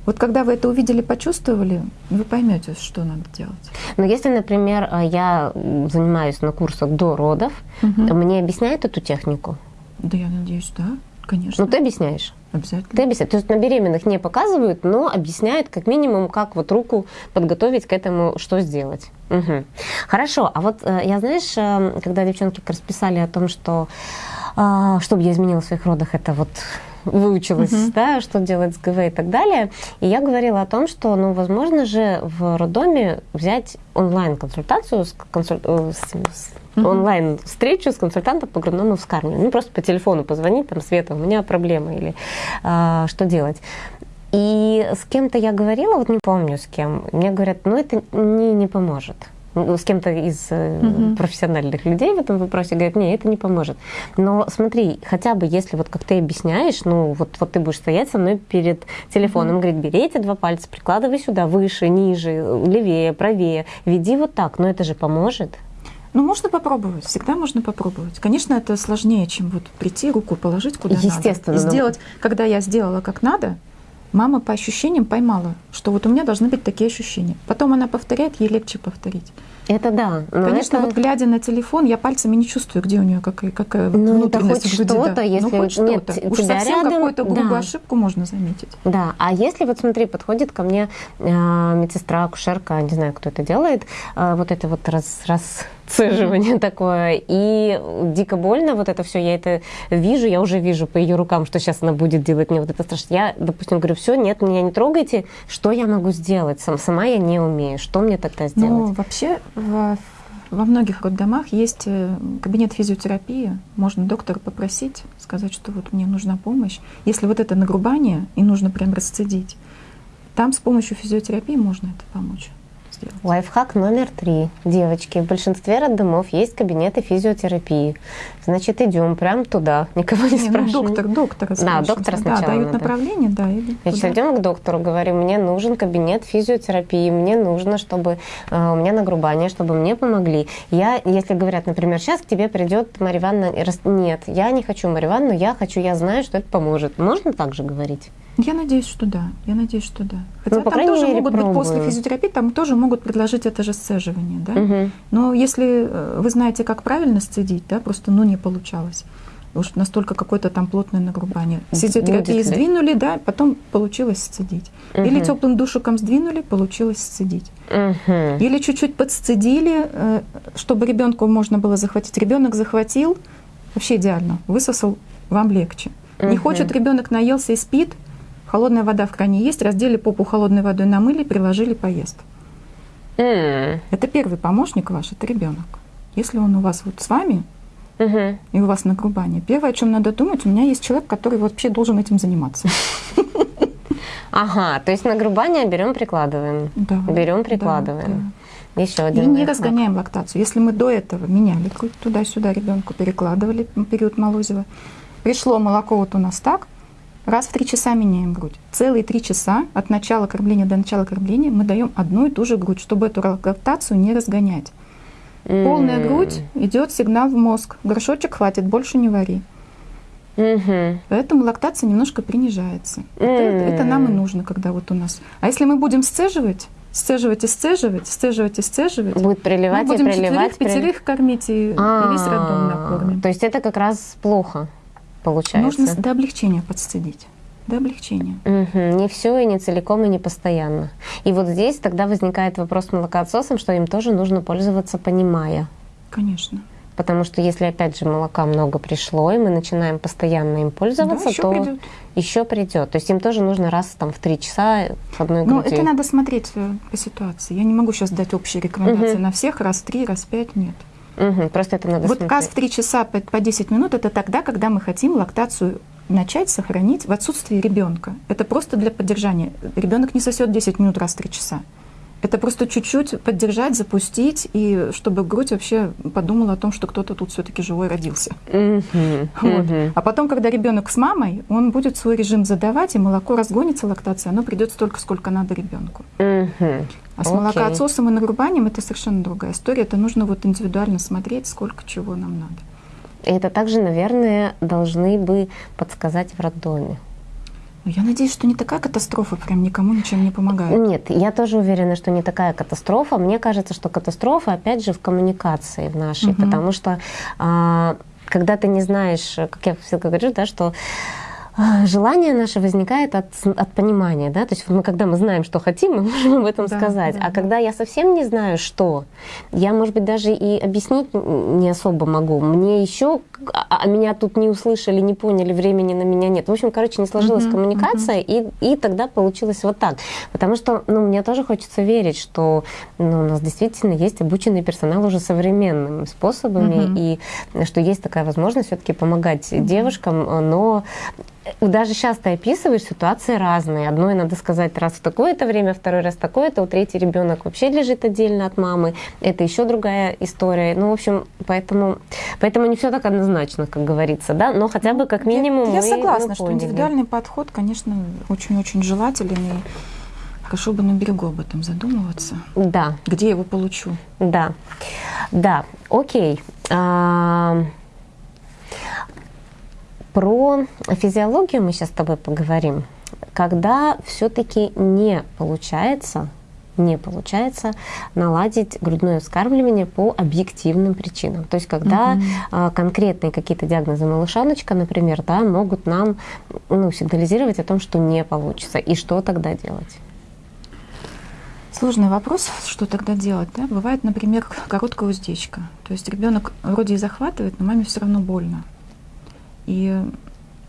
Вот когда вы это увидели, почувствовали, вы поймете, что надо делать. Но если, например, а, я занимаюсь на курсах до родов, угу. мне объясняют эту технику? Да, я надеюсь, да, конечно. Ну, ты объясняешь? Обязательно. Ты объясняешь. То есть на беременных не показывают, но объясняют как минимум, как вот руку подготовить к этому, что сделать. Угу. Хорошо. А вот э, я, знаешь, э, когда девчонки как раз писали о том, что э, чтобы я изменила в своих родах, это вот выучилась, uh-huh. да, что делать с ГВ и так далее. И я говорила о том, что, ну, возможно же в роддоме взять онлайн-консультацию, с, консуль... с, с uh-huh. онлайн-встречу с консультантом по грудному вскармливанию. Ну, просто по телефону позвонить, там, Света, у меня проблема, или а, что делать. И с кем-то я говорила, вот не помню с кем, мне говорят, ну, это не, не поможет с кем-то из угу. профессиональных людей в этом вопросе, говорят, нет, это не поможет. Но смотри, хотя бы если вот как ты объясняешь, ну вот, вот ты будешь стоять со мной перед телефоном, угу. говорит, бери эти два пальца, прикладывай сюда, выше, ниже, левее, правее, веди вот так, но это же поможет. Ну, можно попробовать, всегда можно попробовать. Конечно, это сложнее, чем вот прийти, руку положить куда Естественно, надо. И сделать, когда я сделала как надо, мама по ощущениям поймала, что вот у меня должны быть такие ощущения. Потом она повторяет, ей легче повторить. Это да. Конечно, это... вот глядя на телефон, я пальцами не чувствую, где у нее какая, какая ну, это хоть что-то, да. если ну, хоть что-то. Уж совсем рядом, какую-то грубую да. ошибку можно заметить. Да, а если вот смотри, подходит ко мне э, медсестра, акушерка, не знаю, кто это делает, э, вот это вот раз, раз цеживание [laughs] такое. И дико больно, вот это все, я это вижу, я уже вижу по ее рукам, что сейчас она будет делать мне вот это страшно. Я, допустим, говорю, все, нет, меня не трогайте, что я могу сделать? Сам, сама я не умею, что мне тогда сделать? Ну, вообще, в, во многих роддомах есть э, кабинет физиотерапии, можно доктора попросить, сказать, что вот мне нужна помощь. Если вот это нагрубание, и нужно прям расцедить, там с помощью физиотерапии можно это помочь сделать. Лайфхак номер три. Девочки, в большинстве роддомов есть кабинеты физиотерапии. Значит, идем прям туда, никого не, не спрашиваем. Ну, доктор, доктора Да, доктора сначала. Да, дают надо. направление, да. Значит, идем к доктору, говорим, мне нужен кабинет физиотерапии, мне нужно, чтобы э, у меня нагрубание, чтобы мне помогли. Я, если говорят, например, сейчас к тебе придет Марья Ивановна, нет, я не хочу Марью Ивановну, я хочу, я знаю, что это поможет. Можно так же говорить? Я надеюсь, что да. Я надеюсь, что да. Хотя ну, по там тоже мере, могут пробую. быть после физиотерапии, там тоже могут предложить это же сцеживание, да. Угу. Но если э, вы знаете, как правильно сцедить, да, просто ну не получалось. Уж настолько какое-то там плотное нагрубание. Физиотерапии сдвинули, да, потом получилось сцедить. Угу. Или теплым душиком сдвинули, получилось сцедить. Угу. Или чуть-чуть подсцедили, э, чтобы ребенку можно было захватить. Ребенок захватил, вообще идеально, высосал, вам легче. Угу. Не хочет ребенок наелся и спит, холодная вода в кране есть, раздели попу холодной водой, намыли, приложили, поест. Mm. Это первый помощник ваш, это ребенок. Если он у вас вот с вами, uh-huh. и у вас нагрубание, первое, о чем надо думать, у меня есть человек, который вообще должен этим заниматься. [laughs] Ага, то есть нагрубание берем, прикладываем. Да. Берем, прикладываем. Да, Еще один. И не разгоняем лактацию. Если мы до этого меняли туда-сюда ребенку, перекладывали период молозива, пришло молоко вот у нас так, раз в три часа меняем грудь. Целые три часа от начала кормления до начала кормления мы даем одну и ту же грудь, чтобы эту лактацию не разгонять. Mm. Полная грудь идет сигнал в мозг. Горшочек хватит, больше не вари. Mm-hmm. Поэтому лактация немножко принижается. Mm. Это, это нам и нужно, когда вот у нас. А если мы будем сцеживать, сцеживать и сцеживать, сцеживать и сцеживать, будет приливать мы будем и приливать, четверых, пятерых кормить и, и весь роддом накормим. То есть это как раз плохо получается. Нужно до облегчения подсцедить. До облегчения. Угу. Не все и не целиком и не постоянно. И вот здесь тогда возникает вопрос с молокоотсосом, что им тоже нужно пользоваться, понимая. Конечно. Потому что если опять же молока много пришло, и мы начинаем постоянно им пользоваться, да, еще то придет. еще придет. То есть им тоже нужно раз там в три часа с одной Ну, грудью. это надо смотреть э, по ситуации. Я не могу сейчас дать общие рекомендации Мгм. на всех, раз в три, раз в пять, нет. Мгм. Просто это надо Вот смотреть. каз в 3 часа по, по 10 минут это тогда, когда мы хотим лактацию начать сохранить в отсутствии ребенка. Это просто для поддержания. Ребенок не сосет 10 минут раз в 3 часа. Это просто чуть-чуть поддержать, запустить, и чтобы грудь вообще подумала о том, что кто-то тут все-таки живой родился. Мгм. Вот. Мгм. А потом, когда ребенок с мамой, он будет свой режим задавать, и молоко разгонится, лактация, оно придет столько, сколько надо ребенку. Мгм. А с Окей. молокоотсосом и нагрубанием это совершенно другая история. Это нужно вот индивидуально смотреть, сколько чего нам надо. И это также, наверное, должны бы подсказать в роддоме. Ну, Я надеюсь, что не такая катастрофа прям никому ничем не помогает. Нет, я тоже уверена, что не такая катастрофа. Мне кажется, что катастрофа, опять же, в коммуникации в нашей, Мгм. потому что а, когда ты не знаешь, как я всегда говорю, да, что [laughs] желание наше возникает от, от понимания, да, то есть мы, когда мы знаем, что хотим, мы [laughs] можем об этом Да, сказать. да, а да. когда я совсем не знаю, что, я, может быть, даже и объяснить не особо могу. Мне еще, а, а меня тут не услышали, не поняли, времени на меня нет. В общем, короче, не сложилась Мгм, коммуникация, и, и тогда получилось вот так. Потому что, ну, мне тоже хочется верить, что ну, у нас действительно есть обученный персонал уже современными способами, Мгм. и что есть такая возможность все-таки помогать девушкам, но даже сейчас ты описываешь ситуации разные. Одной надо сказать раз в такое-то время, второй раз такое-то, у третий ребенок вообще лежит отдельно от мамы. Это еще другая история. Ну, в общем, поэтому, поэтому не все так однозначно, как говорится, да, но хотя бы как минимум Я, я согласна, мы что поняли. индивидуальный подход, конечно, очень-очень желателен. И Хорошо бы на берегу об этом задумываться. Да. Где я его получу? Да. Да, окей. А, про физиологию мы сейчас с тобой поговорим. Когда все-таки не получается не получается наладить грудное вскармливание по объективным причинам. То есть когда угу. конкретные какие-то диагнозы малышаночка, например, да, могут нам ну, сигнализировать о том, что не получится. И что тогда делать? Сложный вопрос, что тогда делать. Да? Бывает, например, короткая уздечка. То есть ребенок вроде и захватывает, но маме все равно больно. И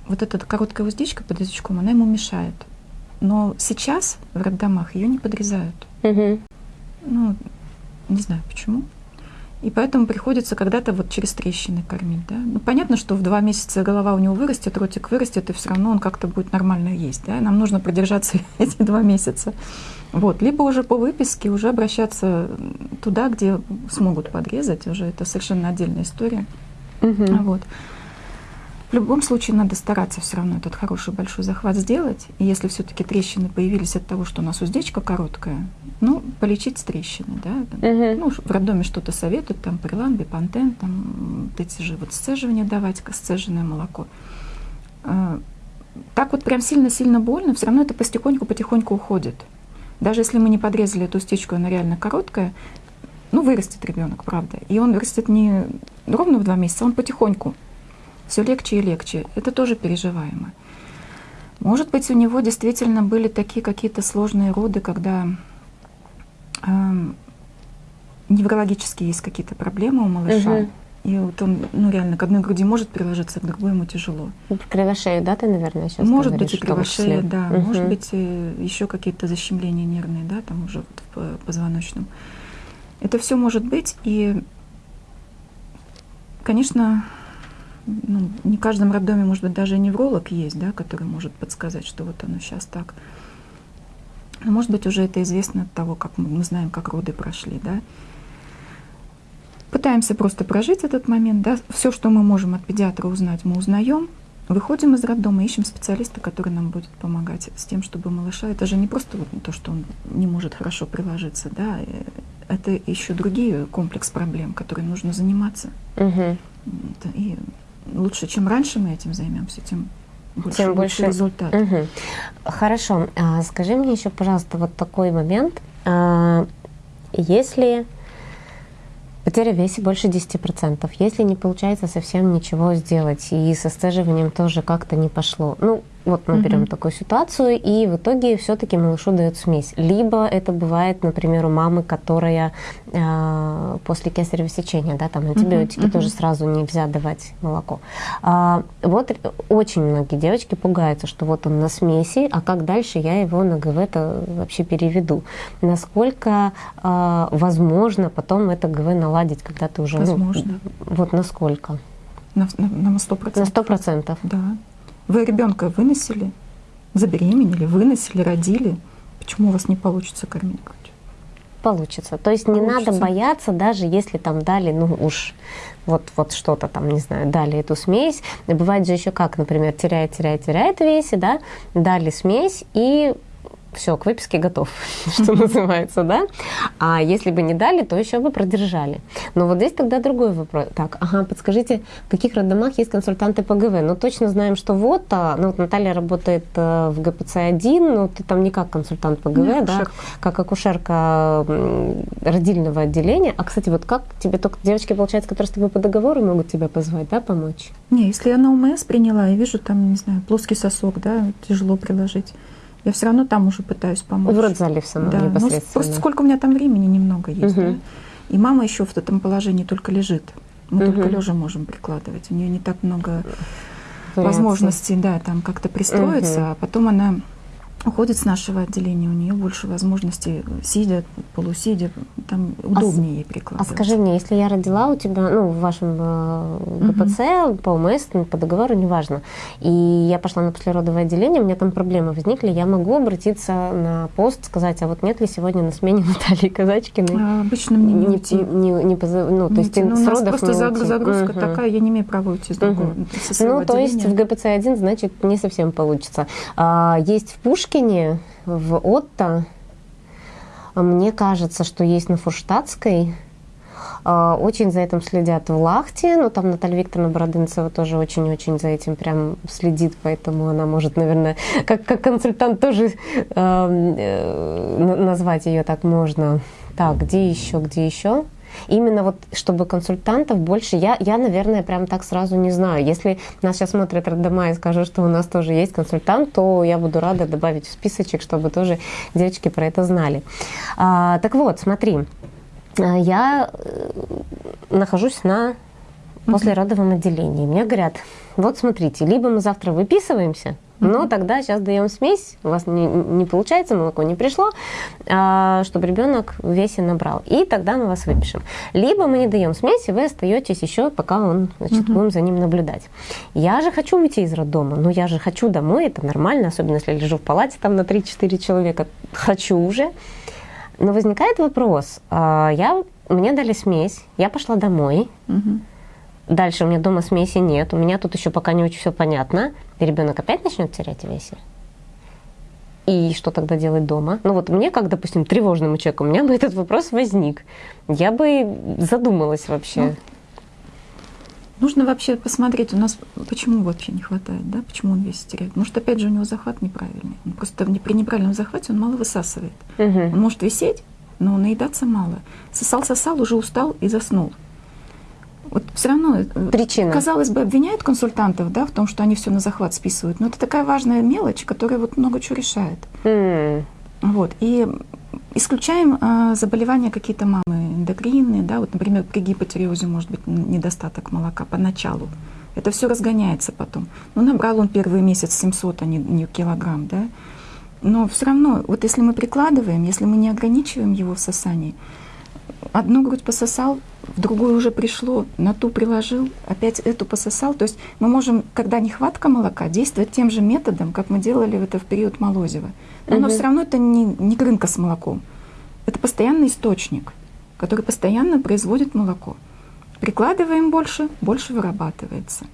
вот эта короткая уздечка под язычком, она ему мешает. Но сейчас в роддомах ее не подрезают. Угу. Ну, не знаю почему. И поэтому приходится когда-то вот через трещины кормить. Да? Ну, понятно, что в два месяца голова у него вырастет, ротик вырастет, и все равно он как-то будет нормально есть. Да? Нам нужно продержаться [laughs] эти два месяца. Вот. Либо уже по выписке уже обращаться туда, где смогут подрезать. Уже это совершенно отдельная история. Угу. Вот. В любом случае надо стараться все равно этот хороший большой захват сделать. И если все-таки трещины появились от того, что у нас уздечка короткая, ну, полечить с трещины, да. Угу. Ну, в роддоме что-то советуют, там прилам, бипантен, там эти же вот сцеживания давать, сцеженное молоко. А, так вот прям сильно-сильно больно, все равно это потихоньку-потихоньку уходит. Даже если мы не подрезали эту стечку, она реально короткая, ну, вырастет ребенок, правда. И он вырастет не ровно в два месяца, он потихоньку все легче и легче. Это тоже переживаемо. Может быть, у него действительно были такие какие-то сложные роды, когда э, неврологические есть какие-то проблемы у малыша. Угу. И вот он, ну, реально, к одной груди может приложиться, к другой ему тяжело. Кривошею, да, ты, наверное, сейчас Может говоришь, быть, и кривошея, да. Угу. Может быть, еще какие-то защемления нервные, да, там уже вот в позвоночном. Это все может быть. И, конечно, ну, не в каждом роддоме, может быть, даже невролог есть, да, который может подсказать, что вот оно сейчас так. Но, может быть, уже это известно от того, как мы, мы знаем, как роды прошли, да. Пытаемся просто прожить этот момент, да. Все, что мы можем от педиатра узнать, мы узнаем. Выходим из роддома, ищем специалиста, который нам будет помогать с тем, чтобы малыша. Это же не просто вот то, что он не может хорошо приложиться, да. Э, это еще другие комплекс проблем, которые нужно заниматься. Угу. И лучше, чем раньше мы этим займемся, тем больше, тем больше результат. Угу. Хорошо. А, скажи мне еще, пожалуйста, вот такой момент. А, если потеря веса больше 10%, если не получается совсем ничего сделать, и со стаживанием тоже как-то не пошло, ну, вот мы берем mm-hmm. такую ситуацию, и в итоге все-таки малышу дают смесь. Либо это бывает, например, у мамы, которая э, после кесарево сечения, да, там антибиотики mm-hmm. тоже сразу нельзя давать молоко. А, вот очень многие девочки пугаются, что вот он на смеси, а как дальше я его на ГВ-то вообще переведу? Насколько э, возможно потом это ГВ наладить, когда ты уже... Ну, возможно. Ну, вот насколько? На, на, на 100%. На 100%? Да. Вы ребенка выносили, забеременели, выносили, родили. Почему у вас не получится кормить грудью? Получится. То есть получится. не надо бояться, даже если там дали, ну уж вот, вот что-то там, не знаю, дали эту смесь. Бывает же еще как, например, теряет, теряет, теряет в весе, да, дали смесь и все, к выписке готов, [laughs] что называется, да? А если бы не дали, то еще бы продержали. Но вот здесь тогда другой вопрос. Так, ага, подскажите, в каких роддомах есть консультанты по ГВ? Ну, точно знаем, что вот, а, ну, вот Наталья работает э, в ГПЦ-1, но ты там не как консультант по ГВ, да? Акушерка. Как акушерка родильного отделения. А, кстати, вот как тебе только девочки, получается, которые с тобой по договору могут тебя позвать, да, помочь? Не, если я на УМС приняла, я вижу там, не знаю, плоский сосок, да, тяжело приложить я все равно там уже пытаюсь помочь. В родзале в самом да. Ну, непосредственно. Ну, просто сколько у меня там времени немного есть. Угу. Да? И мама еще в этом положении только лежит. Мы угу. только лежа можем прикладывать. У нее не так много Вариации. возможностей, да, там как-то пристроиться, угу. а потом она уходит с нашего отделения, у нее больше возможностей сидя, полусидя, там удобнее а, ей прикладывать. А скажи мне, если я родила у тебя, ну, в вашем э, ГПЦ, угу. по ОМС, по договору, неважно, и я пошла на послеродовое отделение, у меня там проблемы возникли, я могу обратиться на пост, сказать, а вот нет ли сегодня на смене [laughs] Натальи Казачкиной? А, обычно мне не, не уйти. Не, не, не позов... Ну, то есть ну, с родов просто не уйти. загрузка угу. такая, я не имею права уйти с другого. Угу. Ну, то есть в ГПЦ-1, значит, не совсем получится. А, есть в Пушкине Пушкине, в Отто Мне кажется, что есть на Фурштадтской. А, очень за этим следят в Лахте, но там Наталья Викторовна Бородынцева тоже очень-очень за этим прям следит, поэтому она может, наверное, как, как консультант тоже э, назвать ее так можно. Так, где еще, где еще? Именно вот, чтобы консультантов больше, я, я, наверное, прям так сразу не знаю. Если нас сейчас смотрят роддома и скажут, что у нас тоже есть консультант, то я буду рада добавить в списочек, чтобы тоже девочки про это знали. А, так вот, смотри, а, я э, нахожусь на послеродовом отделении. Мне говорят, вот смотрите, либо мы завтра выписываемся, но тогда сейчас даем смесь, у вас не, не получается, молоко не пришло, а, чтобы ребенок в весе набрал. И тогда мы вас выпишем. Либо мы не даем смесь, и вы остаетесь еще, пока он, значит, угу. будем за ним наблюдать. Я же хочу уйти из роддома, но я же хочу домой, это нормально, особенно если я лежу в палате там на 3-4 человека. Хочу уже. Но возникает вопрос, а, я, мне дали смесь, я пошла домой, угу Дальше у меня дома смеси нет, у меня тут еще пока не очень все понятно. И ребенок опять начнет терять весе. И что тогда делать дома? Ну вот мне, как, допустим, тревожному человеку, у меня бы этот вопрос возник. Я бы задумалась вообще. Ну, нужно вообще посмотреть, у нас почему вообще не хватает, да? Почему он весь теряет? Может, опять же, у него захват неправильный. Он просто при неправильном захвате он мало высасывает. Угу. Он может висеть, но наедаться мало. Сосал-сосал, уже устал и заснул. Вот все равно, э, Причина. казалось бы, обвиняют консультантов да, в том, что они все на захват списывают. Но это такая важная мелочь, которая вот много чего решает. Mm. Вот. И исключаем э, заболевания какие-то мамы эндокринные, да, вот, например, при гипотериозе может быть недостаток молока поначалу. Это все разгоняется потом. Ну, набрал он первый месяц 700, а не, не килограмм, да. Но все равно, вот если мы прикладываем, если мы не ограничиваем его в сосании, одну грудь пососал, в другую уже пришло, на ту приложил, опять эту пососал. То есть мы можем, когда нехватка молока, действовать тем же методом, как мы делали это в период Молозева. Но, угу. все равно это не, не рынка с молоком. Это постоянный источник, который постоянно производит молоко. Прикладываем больше, больше вырабатывается.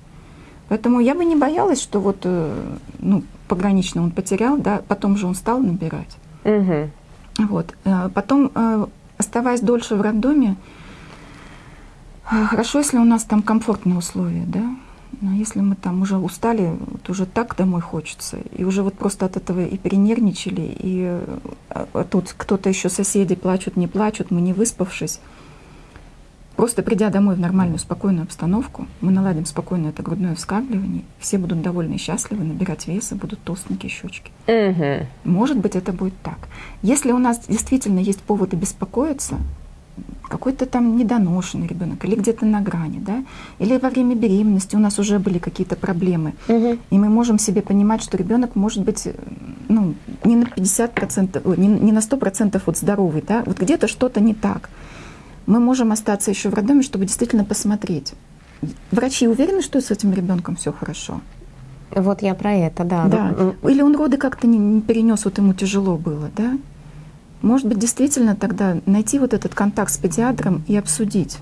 Поэтому я бы не боялась, что вот э, ну, погранично он потерял, да, потом же он стал набирать. Угу. Вот. Э, потом, э, оставаясь дольше в роддоме, хорошо, если у нас там комфортные условия, да. Но если мы там уже устали, вот уже так домой хочется, и уже вот просто от этого и перенервничали, и а, а тут кто-то еще соседи плачут, не плачут, мы не выспавшись. Просто придя домой в нормальную, спокойную обстановку, мы наладим спокойно это грудное вскармливание, все будут довольны и счастливы, набирать веса, будут толстенькие щечки. Угу. Может быть, это будет так. Если у нас действительно есть поводы беспокоиться, какой-то там недоношенный ребенок или где-то на грани, да, или во время беременности у нас уже были какие-то проблемы, угу. и мы можем себе понимать, что ребенок может быть ну, не на 50%, не, не на 100% вот здоровый, да, вот где-то что-то не так. Мы можем остаться еще в роддоме, чтобы действительно посмотреть. Врачи уверены, что с этим ребенком все хорошо? Вот я про это, да. Да. Или он роды как-то не, не перенес, вот ему тяжело было, да? Может быть, действительно тогда найти вот этот контакт с педиатром и обсудить.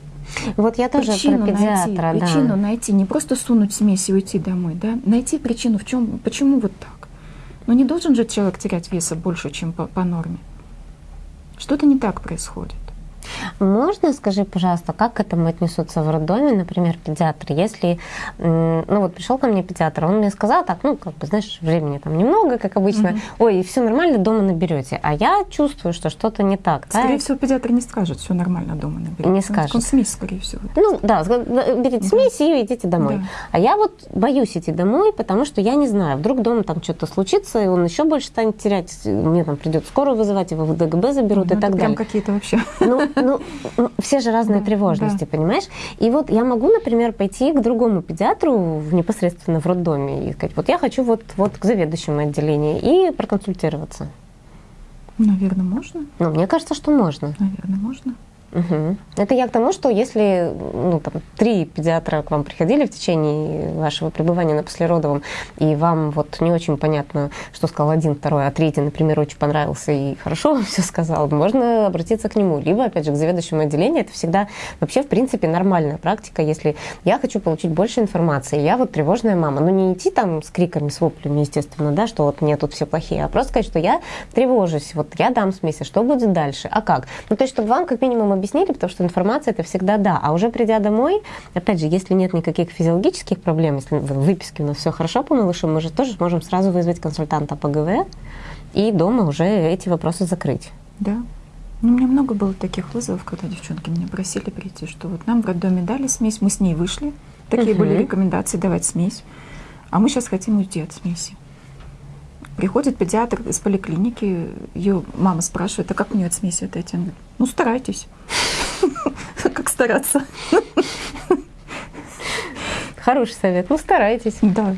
Вот я тоже причину про педиатра, найти, да. Причину найти, не просто сунуть смесь и уйти домой, да? Найти причину, в чем, почему вот так. Но не должен же человек терять веса больше, чем по, по норме. Что-то не так происходит. Можно, скажи, пожалуйста, как к этому отнесутся в роддоме, например, педиатры? Если, ну вот пришел ко мне педиатр, он мне сказал так, ну, как бы, знаешь, времени там немного, как обычно, угу. ой, все нормально, дома наберете. А я чувствую, что что-то не так. Скорее да? всего, педиатр не скажет, все нормально, дома наберете. Не скажет. Он смесь, скорее всего. Ну, да, берите да. смесь и идите домой. Да. А я вот боюсь идти домой, потому что я не знаю, вдруг дома там что-то случится, и он еще больше станет терять, мне там придет скорую вызывать, его в ДГБ заберут ну, и так далее. Прям какие-то вообще. Ну, ну, ну, все же разные да, тревожности, да. понимаешь? И вот я могу, например, пойти к другому педиатру непосредственно в роддоме и сказать, вот я хочу вот, вот к заведующему отделению и проконсультироваться. Наверное, можно. Ну, мне кажется, что можно. Наверное, можно. Угу. Это я к тому, что если ну, там, три педиатра к вам приходили в течение вашего пребывания на послеродовом, и вам вот не очень понятно, что сказал один, второй, а третий, например, очень понравился и хорошо все сказал, можно обратиться к нему. Либо, опять же, к заведующему отделению. Это всегда вообще, в принципе, нормальная практика. Если я хочу получить больше информации, я вот тревожная мама, ну не идти там с криками, с воплями, естественно, да, что вот мне тут все плохие, а просто сказать, что я тревожусь, вот я дам смесь, а что будет дальше, а как? Ну, то есть, чтобы вам как минимум объяснили, потому что информация это всегда да. А уже придя домой, опять же, если нет никаких физиологических проблем, если в выписке у нас все хорошо по малышу, мы же тоже можем сразу вызвать консультанта по ГВ и дома уже эти вопросы закрыть. Да. Ну, у меня много было таких вызовов, когда девчонки меня просили прийти, что вот нам в роддоме дали смесь, мы с ней вышли, такие угу. были рекомендации давать смесь, а мы сейчас хотим уйти от смеси. Приходит педиатр из поликлиники, ее мама спрашивает, а как мне от смеси отойти? Он говорит, ну старайтесь. [laughs] Как стараться? Хороший совет. Ну, старайтесь. Да.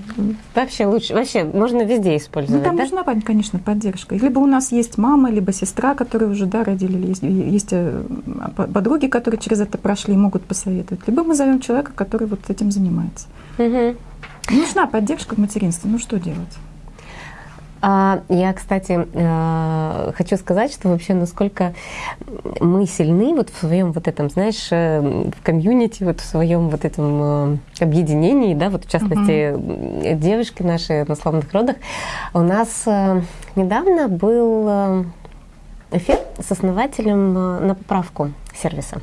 Вообще лучше. Вообще можно везде использовать. Ну, там да? нужна, конечно, поддержка. Либо у нас есть мама, либо сестра, которые уже да, родили, есть, есть э, подруги, которые через это прошли и могут посоветовать. Либо мы зовем человека, который вот этим занимается. Угу. Нужна поддержка в материнстве. Ну что делать? А, я, кстати, э, хочу сказать, что вообще насколько мы сильны вот в своем вот этом, знаешь, э, в комьюнити, вот в своем вот этом э, объединении, да, вот в частности угу. девушки наши на славных родах. У нас недавно был эфир с основателем на поправку сервиса.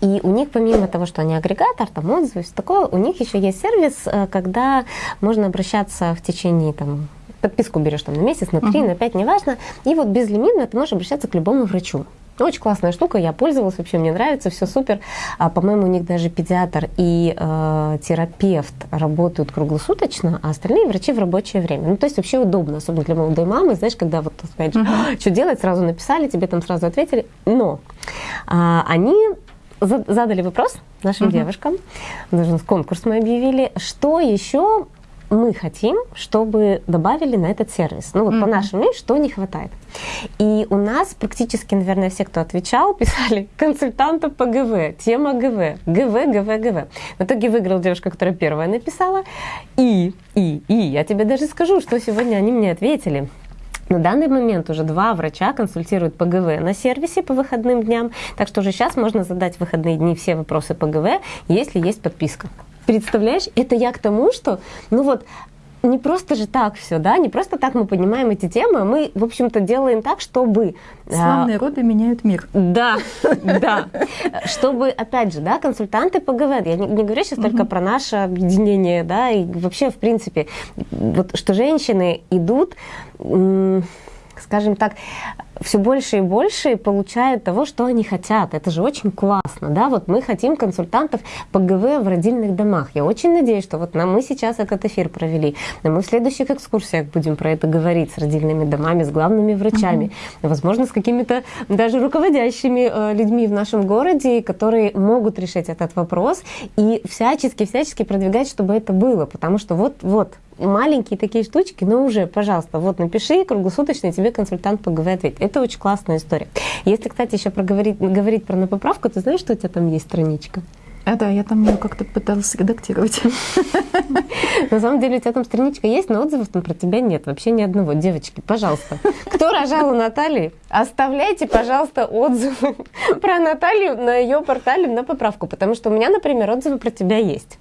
И у них, помимо того, что они агрегатор, там отзывы, все такое, у них еще есть сервис, когда можно обращаться в течение там, подписку берешь там на месяц, на три, uh-huh. на пять, неважно. И вот безлимитно ты можешь обращаться к любому врачу. Очень классная штука, я пользовалась, вообще мне нравится, все супер. А, по-моему, у них даже педиатр и э, терапевт работают круглосуточно, а остальные врачи в рабочее время. Ну, то есть вообще удобно, особенно для молодой мамы, знаешь, когда вот, опять же, uh-huh. что делать, сразу написали, тебе там сразу ответили. Но а, они задали вопрос нашим uh-huh. девушкам, даже конкурс мы объявили, что еще мы хотим, чтобы добавили на этот сервис. Ну вот mm-hmm. по нашему мнению, что не хватает. И у нас практически, наверное, все, кто отвечал, [laughs] писали консультантов по ГВ, тема ГВ, ГВ, ГВ, ГВ. В итоге выиграла девушка, которая первая написала. И, и, и, я тебе даже скажу, что сегодня они мне ответили. На данный момент уже два врача консультируют по ГВ на сервисе по выходным дням, так что уже сейчас можно задать в выходные дни все вопросы по ГВ, если есть подписка. Представляешь, это я к тому, что, ну вот, не просто же так все, да, не просто так мы понимаем эти темы, мы, в общем-то, делаем так, чтобы... А, Славные роды меняют мир. Да, [laughs] да. Чтобы, опять же, да, консультанты по ГВ, я не, не говорю сейчас только про наше объединение, да, и вообще, в принципе, вот что женщины идут, скажем так, все больше и больше получают того, что они хотят. Это же очень классно, да, вот мы хотим консультантов по ГВ в родильных домах. Я очень надеюсь, что вот нам мы сейчас этот эфир провели, но мы в следующих экскурсиях будем про это говорить с родильными домами, с главными врачами, угу. возможно, с какими-то даже руководящими э, людьми в нашем городе, которые могут решить этот вопрос и всячески-всячески продвигать, чтобы это было, потому что вот-вот маленькие такие штучки, но уже, пожалуйста, вот напиши круглосуточно, тебе консультант по ГВ ответит. Это очень классная история. Если, кстати, еще проговорить, говорить про на поправку, ты знаешь, что у тебя там есть страничка? А, да, я там ее как-то пыталась редактировать. На самом деле у тебя там страничка есть, но отзывов там про тебя нет. Вообще ни одного. Девочки, пожалуйста. Кто рожал у Натальи, оставляйте, пожалуйста, отзывы про Наталью на ее портале на поправку. Потому что у меня, например, отзывы про тебя есть.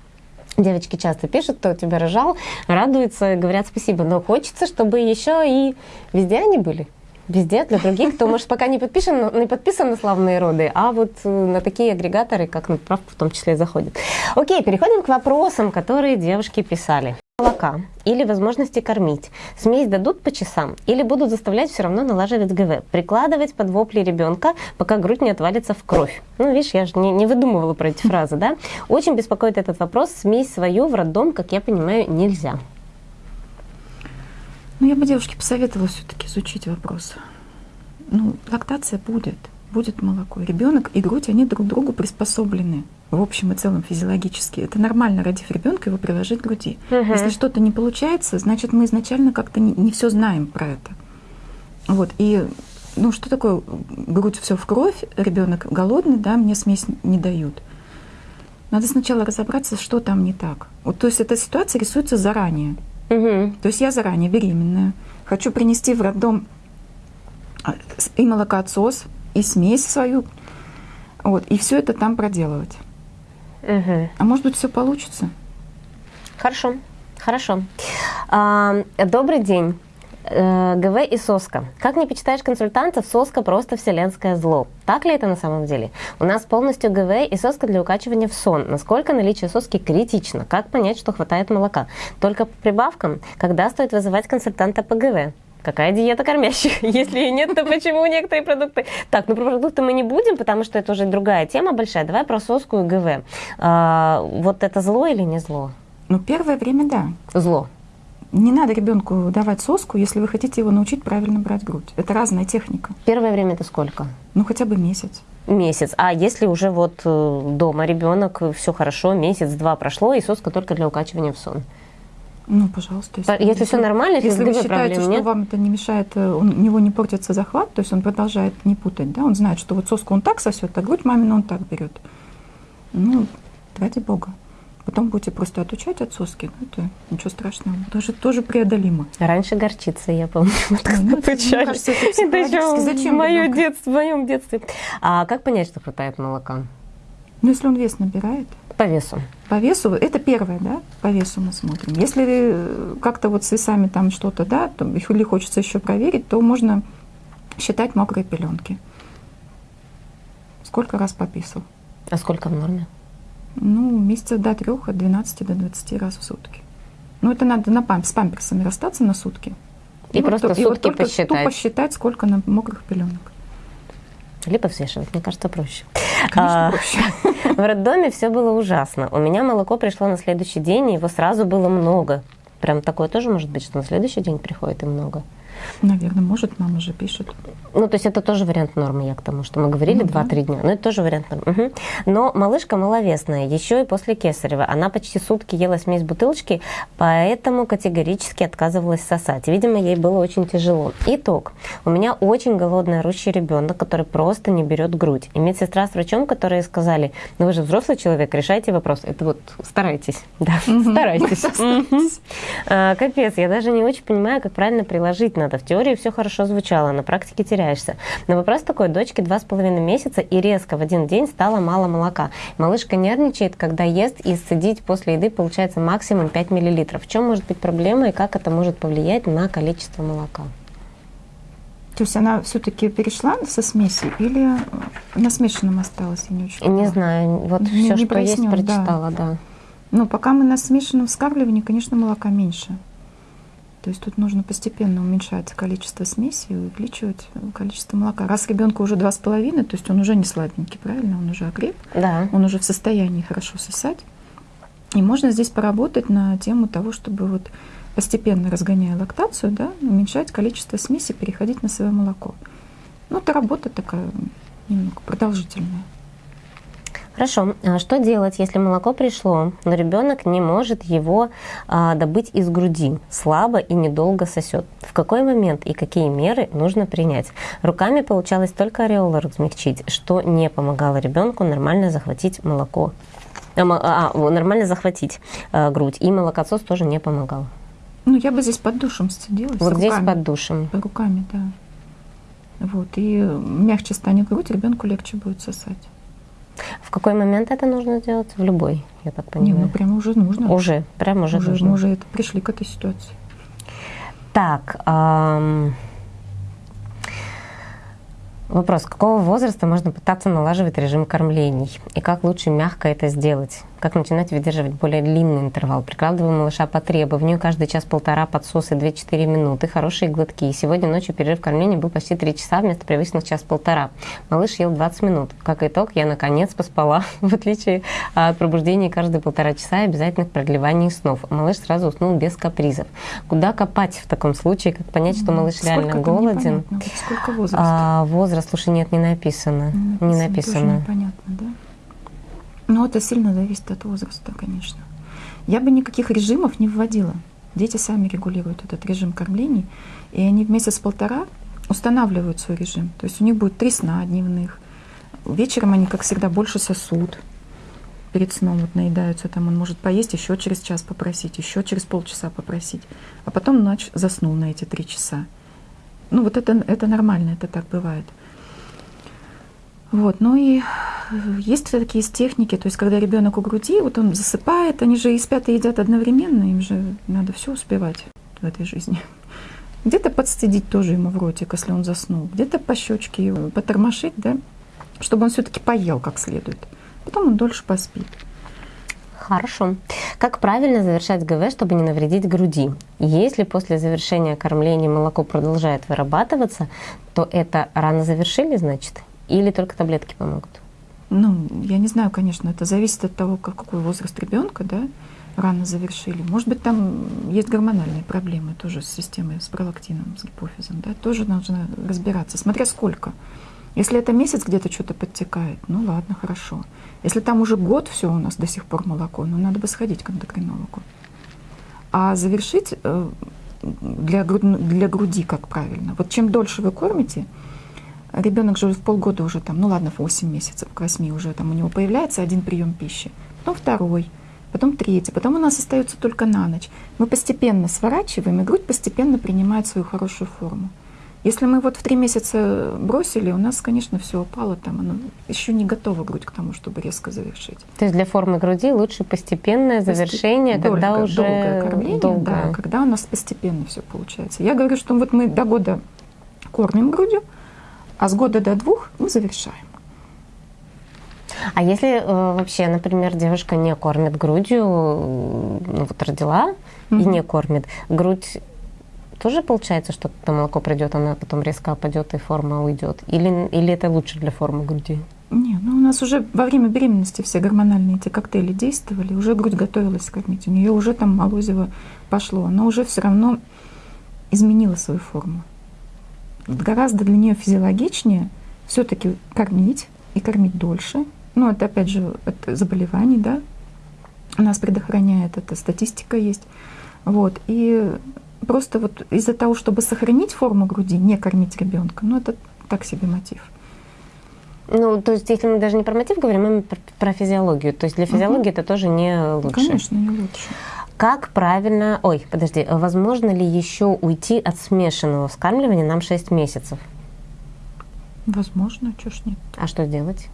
Девочки часто пишут, кто тебя рожал, радуются, говорят спасибо. Но хочется, чтобы еще и везде они были. Везде, для других, кто, может, пока не подписан, не подписан на славные роды, а вот э, на такие агрегаторы, как на правку в том числе, заходит. Окей, переходим к вопросам, которые девушки писали. Молока или возможности кормить. Смесь дадут по часам или будут заставлять все равно налаживать ГВ, прикладывать под вопли ребенка, пока грудь не отвалится в кровь. Ну, видишь, я же не, не выдумывала про эти фразы, да? Очень беспокоит этот вопрос. Смесь свою в роддом, как я понимаю, нельзя. Ну, я бы девушке посоветовала все-таки изучить вопрос. Ну, лактация будет, будет молоко. Ребенок и грудь, они друг другу приспособлены в общем и целом физиологически. Это нормально, родив ребенка, его приложить к груди. Угу. Если что-то не получается, значит, мы изначально как-то не, не все знаем про это. Вот, и ну что такое грудь все в кровь, ребенок голодный, да, мне смесь не дают. Надо сначала разобраться, что там не так. Вот, то есть эта ситуация рисуется заранее. Угу. То есть я заранее беременная, хочу принести в роддом а, и молокоотсос, и смесь свою, вот, и все это там проделывать. Угу. А может быть, все получится? Хорошо, хорошо. А, добрый день. Э, ГВ и соска. Как не почитаешь консультантов, соска просто вселенское зло. Так ли это на самом деле? У нас полностью ГВ и соска для укачивания в сон. Насколько наличие соски критично? Как понять, что хватает молока? Только по прибавкам? Когда стоит вызывать консультанта по ГВ? Какая диета кормящих? [laughs] Если ее нет, то почему некоторые продукты? Так, ну про продукты мы не будем, потому что это уже другая тема большая. Давай про соску и ГВ. А, вот это зло или не зло? Ну, первое время да. Зло. Не надо ребенку давать соску, если вы хотите его научить правильно брать грудь. Это разная техника. Первое время это сколько? Ну, хотя бы месяц. Месяц. А если уже вот э, дома ребенок, все хорошо, месяц-два прошло, и соска только для укачивания в сон? Ну, пожалуйста. Если, если все нормально, если, если вы считаете, что нет? вам это не мешает, э, он, у него не портится захват, то есть он продолжает не путать, да, он знает, что вот соску он так сосет, а грудь мамину он так берет. Ну, ради бога. Потом будете просто отучать от соски, ну, это ничего страшного, тоже, тоже преодолимо. Раньше горчица, я помню, [laughs] вот ну, ну, кажется, это, это еще Зачем в, мое детство, в моем детстве. А как понять, что хватает молока? Ну, если он вес набирает. По весу. По весу, это первое, да, по весу мы смотрим. Если э, как-то вот с весами там что-то, да, то, или хочется еще проверить, то можно считать мокрые пеленки. Сколько раз пописал? А сколько в норме? Ну, месяца до трех, от 12 до 20 раз в сутки. Ну, это надо на памп, с памперсами расстаться на сутки. И, и просто вот, сутки и вот только посчитать. тупо считать, сколько на мокрых пеленок. Либо взвешивать, мне кажется, проще. Конечно, а, проще. [laughs] В роддоме все было ужасно. У меня молоко пришло на следующий день, и его сразу было много. Прям такое тоже может быть, что на следующий день приходит и много. Наверное, может, мама же пишет. Ну, то есть это тоже вариант нормы, я к тому, что мы говорили ну, 2-3 да. дня, но это тоже вариант нормы. Угу. Но малышка маловесная, еще и после кесарева. Она почти сутки ела смесь бутылочки, поэтому категорически отказывалась сосать. Видимо, ей было очень тяжело. Итог. У меня очень голодный орущий ребенок, который просто не берет грудь. И медсестра с врачом, которые сказали, ну вы же взрослый человек, решайте вопрос. Это вот старайтесь. [laughs] Да, старайтесь. А, капец, я даже не очень понимаю, как правильно приложить надо. В теории все хорошо звучало, на практике теряешься. Но вопрос такой, дочке два с половиной месяца и резко в один день стало мало молока. Малышка нервничает, когда ест, и сцедить после еды получается максимум 5 мл. В чем может быть проблема и как это может повлиять на количество молока? То есть она все-таки перешла со смеси или на смешанном осталась? Я не, очень не знаю. Вот не, все, не что есть, прочитала, да. да. Ну, пока мы на смешанном вскармливании, конечно, молока меньше. То есть тут нужно постепенно уменьшать количество смеси и увеличивать количество молока. Раз ребенку уже два с половиной, то есть он уже не сладенький, правильно? Он уже окреп, да. он уже в состоянии хорошо сосать. И можно здесь поработать на тему того, чтобы вот постепенно разгоняя лактацию, да, уменьшать количество смеси, переходить на свое молоко. Ну, это работа такая немного продолжительная. Хорошо. А что делать, если молоко пришло, но ребенок не может его а, добыть из груди, слабо и недолго сосет? В какой момент и какие меры нужно принять? Руками получалось только ореолы размягчить, что не помогало ребенку нормально захватить молоко. А, а, нормально захватить а, грудь. И молокосос тоже не помогал. Ну, я бы здесь под душем сидела. Вот здесь руками. под душем. Под руками, да. Вот. И мягче станет грудь, ребенку легче будет сосать. В какой момент это нужно сделать? В любой, я так понимаю. Не, ну прямо уже нужно. Уже, прямо уже, уже нужно. Мы уже это, пришли к этой ситуации. Так, эм, вопрос. Какого возраста можно пытаться налаживать режим кормлений? И как лучше мягко это сделать? Как начинать выдерживать более длинный интервал. Прикладываю малыша по требованию, каждый час-полтора подсосы 2-4 минуты, хорошие глотки. И сегодня ночью перерыв кормления был почти 3 часа вместо привычных час-полтора. Малыш ел 20 минут. Как итог, я наконец поспала, [laughs] в отличие от пробуждения каждые полтора часа и обязательных продлеваний снов. Малыш сразу уснул без капризов. Куда копать в таком случае? Как понять, что малыш Сколько реально голоден? Сколько возраст? А, возраст, слушай, нет, не написано. Не написано. Не написано. непонятно, да? Ну, это сильно зависит от возраста, конечно. Я бы никаких режимов не вводила. Дети сами регулируют этот режим кормлений, и они в месяц-полтора устанавливают свой режим. То есть у них будет три сна дневных. Вечером они, как всегда, больше сосут. Перед сном вот наедаются, там он может поесть, еще через час попросить, еще через полчаса попросить. А потом ночь заснул на эти три часа. Ну вот это, это нормально, это так бывает. Вот, ну и есть такие техники, то есть когда ребенок у груди, вот он засыпает, они же и спят и едят одновременно, им же надо все успевать в этой жизни. [laughs] Где-то подстыдить тоже ему в ротик, если он заснул, где-то по щечке его потормошить, да, чтобы он все-таки поел как следует. Потом он дольше поспит. Хорошо. Как правильно завершать ГВ, чтобы не навредить груди? Если после завершения кормления молоко продолжает вырабатываться, то это рано завершили, значит? Или только таблетки помогут? Ну, я не знаю, конечно, это зависит от того, какой возраст ребенка, да, рано завершили. Может быть, там есть гормональные проблемы тоже с системой, с пролактином, с гипофизом, да, тоже нужно разбираться, смотря сколько. Если это месяц где-то что-то подтекает, ну ладно, хорошо. Если там уже год все у нас до сих пор молоко, ну надо бы сходить к эндокринологу. А завершить э, для, для груди как правильно. Вот чем дольше вы кормите, ребенок же в полгода уже там, ну ладно, в 8 месяцев, к 8 уже там у него появляется один прием пищи, потом второй, потом третий, потом у нас остается только на ночь. Мы постепенно сворачиваем, и грудь постепенно принимает свою хорошую форму. Если мы вот в три месяца бросили, у нас, конечно, все упало там, оно еще не готова грудь к тому, чтобы резко завершить. То есть для формы груди лучше постепенное завершение, Постеп... когда долго, уже долгое кормление, долгое. да, когда у нас постепенно все получается. Я говорю, что вот мы до года кормим грудью, а с года до двух мы завершаем. А если э, вообще, например, девушка не кормит грудью, ну вот родила mm-hmm. и не кормит, грудь тоже получается, что это молоко придет, она потом резко опадет и форма уйдет? Или, или это лучше для формы груди? Не, ну у нас уже во время беременности все гормональные эти коктейли действовали, уже грудь готовилась кормить, у нее уже там молозиво пошло, но уже все равно изменила свою форму гораздо для нее физиологичнее все-таки кормить и кормить дольше. Ну, это опять же это заболеваний, да, нас предохраняет, это статистика есть. Вот. И просто вот из-за того, чтобы сохранить форму груди, не кормить ребенка, ну, это так себе мотив. Ну, то есть, если мы даже не про мотив говорим, мы про, про физиологию. То есть для физиологии угу. это тоже не лучше. Конечно, не лучше. Как правильно... Ой, подожди, возможно ли еще уйти от смешанного вскармливания нам 6 месяцев? Возможно, ж нет. А что делать?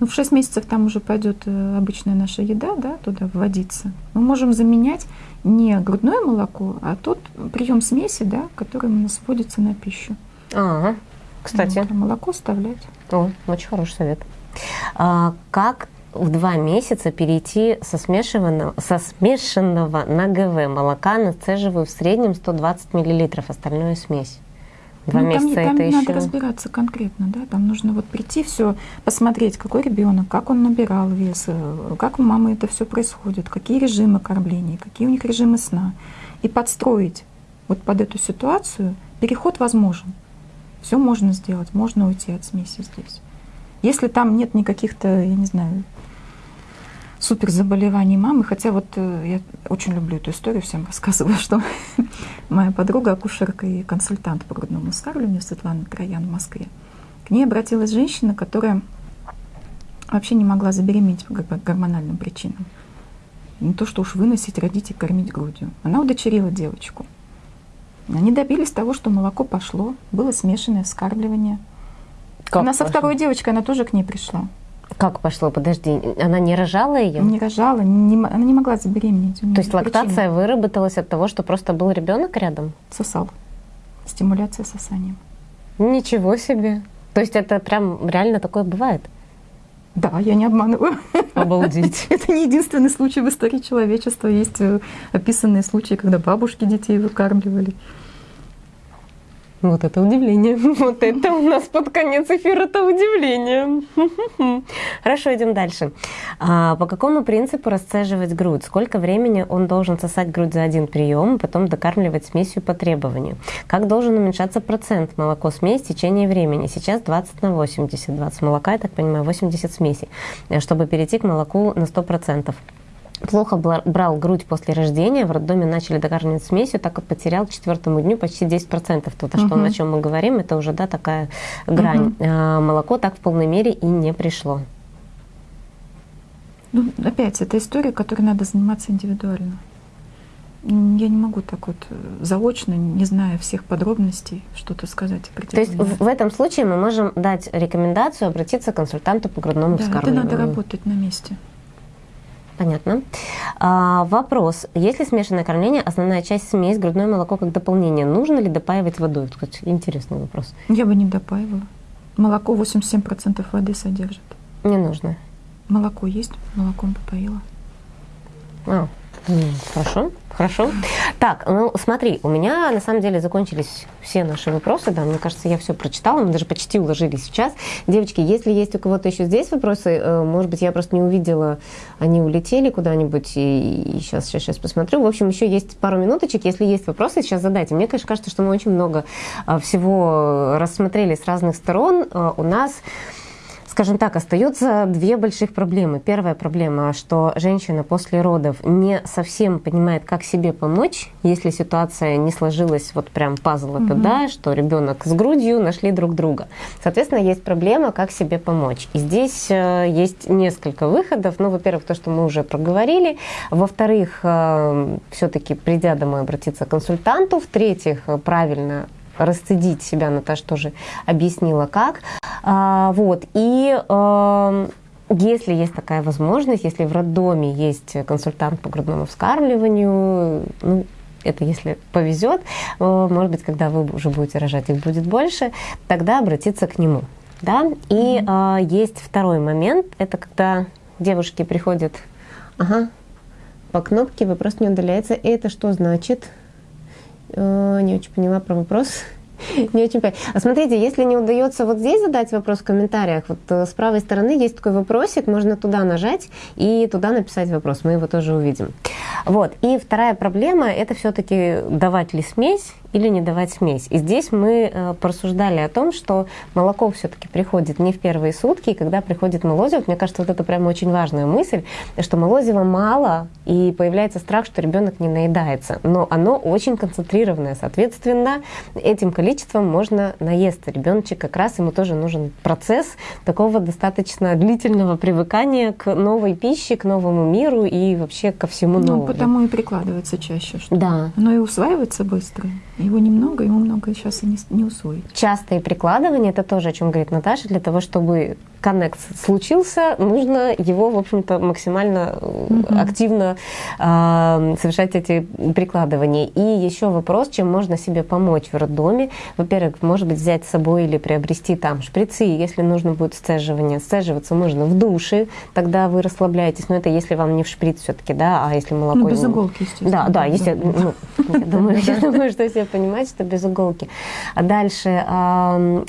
Ну, в 6 месяцев там уже пойдет э, обычная наша еда, да, туда вводиться. Мы можем заменять не грудное молоко, а тот прием смеси, да, который у нас вводится на пищу. Ага, кстати. Вот, а молоко оставлять. О, очень хороший совет. А, как в два месяца перейти со смешанного, со смешанного на ГВ молока нацеживаю в среднем 120 мл, остальное смесь. Два ну, месяца там, это там еще... надо разбираться конкретно, да, там нужно вот прийти, все посмотреть, какой ребенок, как он набирал вес, э, как у мамы это все происходит, какие режимы кормления, какие у них режимы сна, и подстроить вот под эту ситуацию переход возможен. Все можно сделать, можно уйти от смеси здесь. Если там нет никаких-то, я не знаю, супер заболеваний мамы, хотя вот э, я очень люблю эту историю, всем рассказываю, что [laughs] моя подруга, акушерка и консультант по грудному вскармливанию Светлана Троян в Москве, к ней обратилась женщина, которая вообще не могла забеременеть по гормональным причинам. Не то, что уж выносить, родить и кормить грудью. Она удочерила девочку. Они добились того, что молоко пошло, было смешанное вскармливание. Как она пошло? со второй девочкой, она тоже к ней пришла. Как пошло? Подожди, она не рожала ее? Не рожала, не, она не могла забеременеть. То есть лактация причины. выработалась от того, что просто был ребенок рядом? Сосал. Стимуляция сосанием. Ничего себе. То есть это прям реально такое бывает? Да, я не обманываю. Обалдеть. [laughs] Это не единственный случай в истории человечества. Есть э, описанные случаи, когда бабушки детей выкармливали. Вот это удивление. [laughs] Вот это у нас под конец эфира это удивление. [laughs] Хорошо, идем дальше. А, по какому принципу расцеживать грудь? Сколько времени он должен сосать грудь за один прием, потом докармливать смесью по требованию? Как должен уменьшаться процент молоко-смесь в течение времени? Сейчас 20 на 80. 20 молока, я так понимаю, 80 смеси, чтобы перейти к молоку на 100%. Плохо брал грудь после рождения, в роддоме начали докармливать смесью, так как потерял к четвертому дню почти 10%. То, угу. что, о чем мы говорим, это уже да, такая грань. Угу. молоко так в полной мере и не пришло. Ну, опять, это история, которой надо заниматься индивидуально. Я не могу так вот э, заочно, не зная всех подробностей, что-то сказать. То есть в этом случае мы можем дать рекомендацию обратиться к консультанту по грудному да, вскармливанию. это надо работать на месте. Понятно. А, вопрос. Если смешанное кормление, основная часть смесь, грудное молоко как дополнение, нужно ли допаивать водой? Кстати, интересный вопрос. Я бы не допаивала. Молоко 87% воды содержит. Не нужно. Молоко есть, молоком попоила. А, хорошо. Хорошо. Так, ну смотри, у меня на самом деле закончились все наши вопросы, да, мне кажется, я все прочитала, мы даже почти уложились в час. Девочки, если есть у кого-то еще здесь вопросы, э, может быть, я просто не увидела, они улетели куда-нибудь, и, сейчас, сейчас, сейчас посмотрю. В общем, еще есть пару минуточек, если есть вопросы, сейчас задайте. Мне, конечно, кажется, что мы очень много а, всего рассмотрели с разных сторон. Э, у нас скажем так, остаются две больших проблемы. Первая проблема, что женщина после родов не совсем понимает, как себе помочь, если ситуация не сложилась вот прям пазл угу. это, да, что ребенок с грудью нашли друг друга. Соответственно, есть проблема, как себе помочь. И здесь э, есть несколько выходов. Ну, во-первых, то, что мы уже проговорили. Во-вторых, э, все-таки придя домой, обратиться к консультанту. В-третьих, правильно расцедить себя, Наташа тоже объяснила как. А, вот, и э, если есть такая возможность, если в роддоме есть консультант по грудному вскармливанию, ну, это если повезет, э, может быть, когда вы уже будете рожать, их будет больше, тогда обратиться к нему. Да? И mm-hmm. э, есть второй момент, это когда девушки приходят, ага, по кнопке вопрос не удаляется. И это что значит? Э, не очень поняла про вопрос. [laughs] Не очень понятно. А смотрите, если не удается вот здесь задать вопрос в комментариях, вот э, с правой стороны есть такой вопросик, можно туда нажать и туда написать вопрос, мы его тоже увидим. Вот. И вторая проблема – это все-таки давать ли смесь или не давать смесь. И здесь мы э, порассуждали о том, что молоко все-таки приходит не в первые сутки, и когда приходит молозиво, мне кажется, вот это прям очень важная мысль, что молозива мало, и появляется страх, что ребенок не наедается. Но оно очень концентрированное, соответственно, этим количеством можно наесться. Ребеночек как раз ему тоже нужен процесс такого достаточно длительного привыкания к новой пище, к новому миру и вообще ко всему ну, новому. Ну, потому и прикладывается чаще, что да. оно и усваивается быстро. Его немного, ему много сейчас и не, не усвоить. Частые прикладывания, это тоже, о чем говорит Наташа, для того, чтобы коннект случился, нужно его, в общем-то, максимально угу. активно э, совершать эти прикладывания. И еще вопрос, чем можно себе помочь в роддоме. Во-первых, может быть, взять с собой или приобрести там шприцы, если нужно будет сцеживание. Сцеживаться можно в душе, тогда вы расслабляетесь. Но это если вам не в шприц все-таки, да, а если молоко... Ну, без иголки, естественно. Да, да, естественно. Ну, я думаю, [laughs] я думаю, что все понимают, что без иголки. А дальше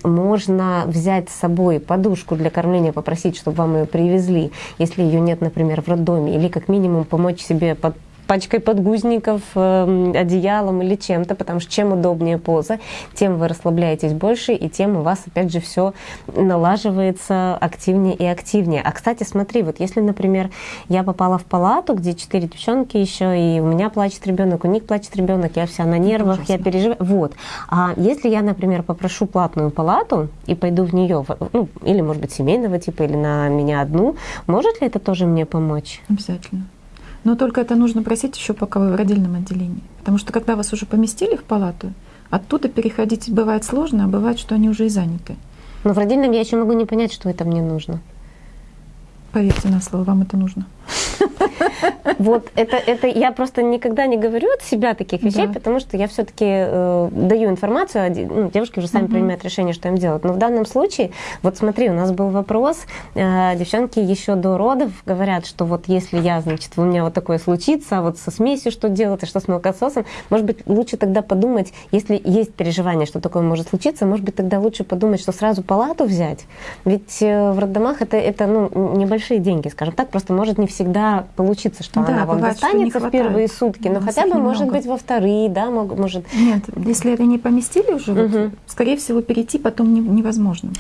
можно взять с собой подушку для кормления, попросить, чтобы вам ее привезли, если ее нет, например, в роддоме, или как минимум помочь себе под пачкой подгузников, эм, одеялом или чем-то, потому что чем удобнее поза, тем вы расслабляетесь больше, и тем у вас, опять же, все налаживается активнее и активнее. А, кстати, смотри, вот если, например, я попала в палату, где четыре девчонки еще, и у меня плачет ребенок, у них плачет ребенок, я вся на нервах, я переживаю. Вот. А если я, например, попрошу платную палату и пойду в нее, ну, или, может быть, семейного типа, или на меня одну, может ли это тоже мне помочь? Обязательно. Но только это нужно просить еще пока вы в родильном отделении. Потому что когда вас уже поместили в палату, оттуда переходить бывает сложно, а бывает, что они уже и заняты. Но в родильном я еще могу не понять, что это мне нужно. Поверьте на слово, вам это нужно. Вот это, это я просто никогда не говорю от себя таких вещей, да. потому что я все-таки э, даю информацию, а ну, девушки уже сами угу. принимают решение, что им делать. Но в данном случае, вот смотри, у нас был вопрос, э, девчонки еще до родов говорят, что вот если я, значит, у меня вот такое случится, а вот со смесью что делать, и что с молокососом, может быть, лучше тогда подумать, если есть переживание, что такое может случиться, может быть, тогда лучше подумать, что сразу палату взять. Ведь э, в роддомах это, это ну, небольшие деньги, скажем так, просто может не всегда получиться, что да, она вам бывает, достанется в первые сутки, но хотя бы, может быть, во вторые, да, может... Нет, если это не поместили уже, угу. вот, скорее всего, перейти потом невозможно будет.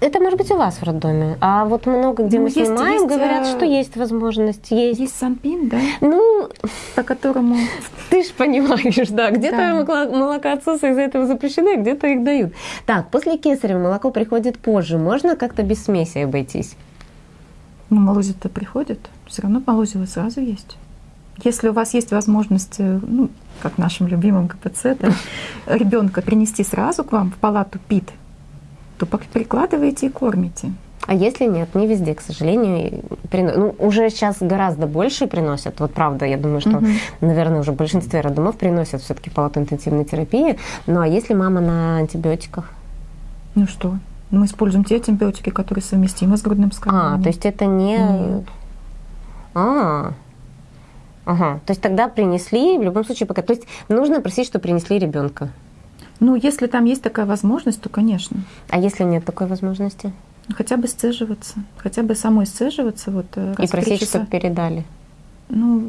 это может быть у вас в роддоме, а вот много где Ну, мы есть- снимаем, есть, говорят, э, что есть возможность, есть. Есть Санпин, да, Ну, по которому ты ж понимаешь, да, где-то Да. молоко- молокоотсосы из-за этого запрещены, где-то их дают. Так, после кесарева молоко приходит позже, можно как-то без смеси обойтись? Ну, молозит-то приходит, все равно молозиво сразу есть. Если у вас есть возможность, э, ну, как в нашем любимом КПЦ, да, [laughs] ребенка принести сразу к вам в палату ПИТ, то прикладываете и кормите. А если нет, не везде, к сожалению, прино- ну, уже сейчас гораздо больше приносят. Вот правда, я думаю, что, Мгм. наверное, уже в большинстве роддомов приносят все-таки палату интенсивной терапии. Ну а если мама на антибиотиках? Ну что, мы используем те антибиотики, которые совместимы с грудным А, вскармливанием. то есть это не... Нет. А, ага. То есть тогда принесли, в любом случае пока... То есть нужно просить, что принесли ребенка. Ну, если там есть такая возможность, то, конечно. А если нет такой возможности? Хотя бы сцеживаться, хотя бы самой сцеживаться. Вот, э, И просить, часа. чтобы передали. Ну,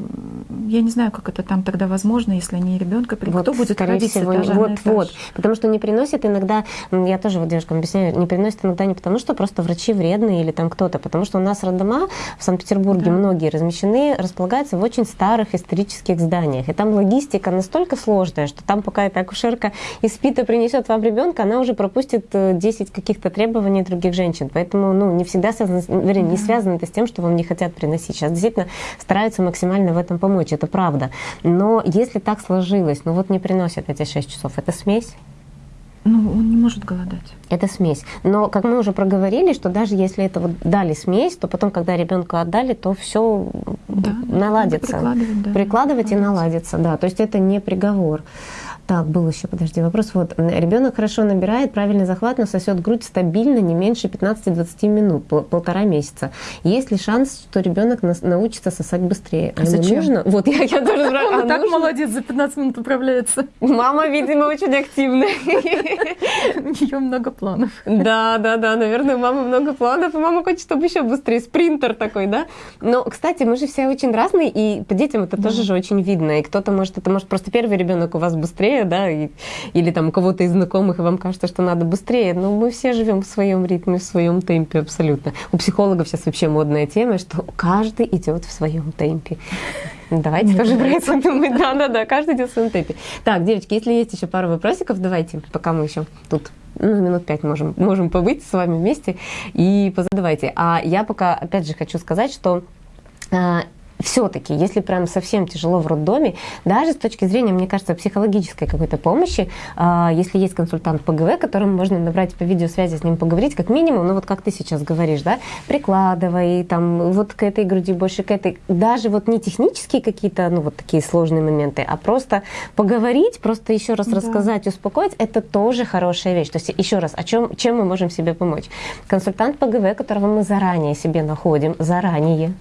я не знаю, как это там тогда возможно, если не ребенка. Кто будет скорее ходить с всего, этажа вот, вот. Потому что не приносят иногда, я тоже вот девушкам объясняю, не приносят иногда не потому, что просто врачи вредные или там кто-то, потому что у нас роддома в Санкт-Петербурге Да. многие размещены, располагаются в очень старых исторических зданиях. И там логистика настолько сложная, что там пока эта акушерка из СПИТа принесет вам ребенка, она уже пропустит э, 10 каких-то требований других женщин. Поэтому ну, не всегда связано, вернее, не Да. связано это с тем, что вам не хотят приносить. Сейчас действительно стараются максимально в этом помочь, это правда. Но если так сложилось, ну вот не приносят эти 6 часов, это смесь? Ну, он не может голодать. Это смесь. Но, как мы уже проговорили, что даже если это вот дали смесь, то потом, когда ребенка отдали, то все Да, наладится. прикладывать, да. Прикладывать и наладится, да. То есть это не приговор. Так, был еще, подожди, вопрос. Вот, ребенок хорошо набирает, правильный захват, но сосет грудь стабильно не меньше 15-20 минут, пол- полтора месяца. Есть ли шанс, что ребенок нас- научится сосать быстрее? А зачем? нужно? Вот я, я тоже спрашиваю, [laughs] Он а так молодец, за 15 минут управляется. Мама, видимо, очень активная. [laughs] У нее много планов. Да, да, да, наверное, у мамы много планов, и мама хочет, чтобы еще быстрее, спринтер такой, да? Но, кстати, мы же все очень разные, и по детям это тоже же очень видно, и кто-то может, это может просто первый ребенок у вас быстрее, да, и- или там у кого-то из знакомых, и вам кажется, что надо быстрее, но мы все живем в своем ритме, в своем темпе абсолютно. У психологов сейчас вообще модная тема, что каждый идет в своем темпе. Давайте Мне тоже про нравится. это думать. Да, да, да, каждый идет в своем темпе. Так, девочки, если есть еще пару вопросиков, давайте, пока мы еще тут ну, минут пять можем, можем побыть с вами вместе и позадавайте. А я пока, опять же, хочу сказать, что все-таки, если прям совсем тяжело в роддоме, даже с точки зрения, мне кажется, психологической какой-то помощи, а, если есть консультант ПГВ, которому можно набрать по видеосвязи, с ним поговорить, как минимум, ну вот как ты сейчас говоришь, да, прикладывай, там, вот к этой груди больше, к этой, даже вот не технические какие-то, ну вот такие сложные моменты, а просто поговорить, просто еще раз Да. рассказать, успокоить, это тоже хорошая вещь. То есть еще раз, о чем, чем мы можем себе помочь? Консультант ПГВ, которого мы заранее себе находим, заранее,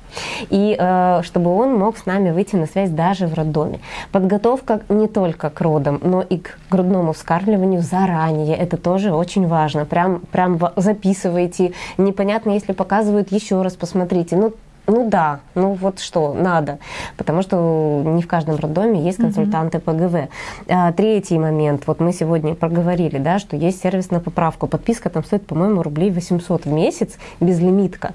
и э, чтобы он мог с нами выйти на связь даже в роддоме. Подготовка не только к родам, но и к грудному вскармливанию заранее. Это тоже очень важно. Прям, прям записывайте. Непонятно, если показывают, еще раз посмотрите. Ну, ну да, ну вот что, надо. Потому что не в каждом роддоме есть консультанты ПГВ. А, Третий момент. Вот мы сегодня проговорили, да, что есть сервис на поправку. Подписка там стоит, по-моему, рублей 800 в месяц, безлимитка.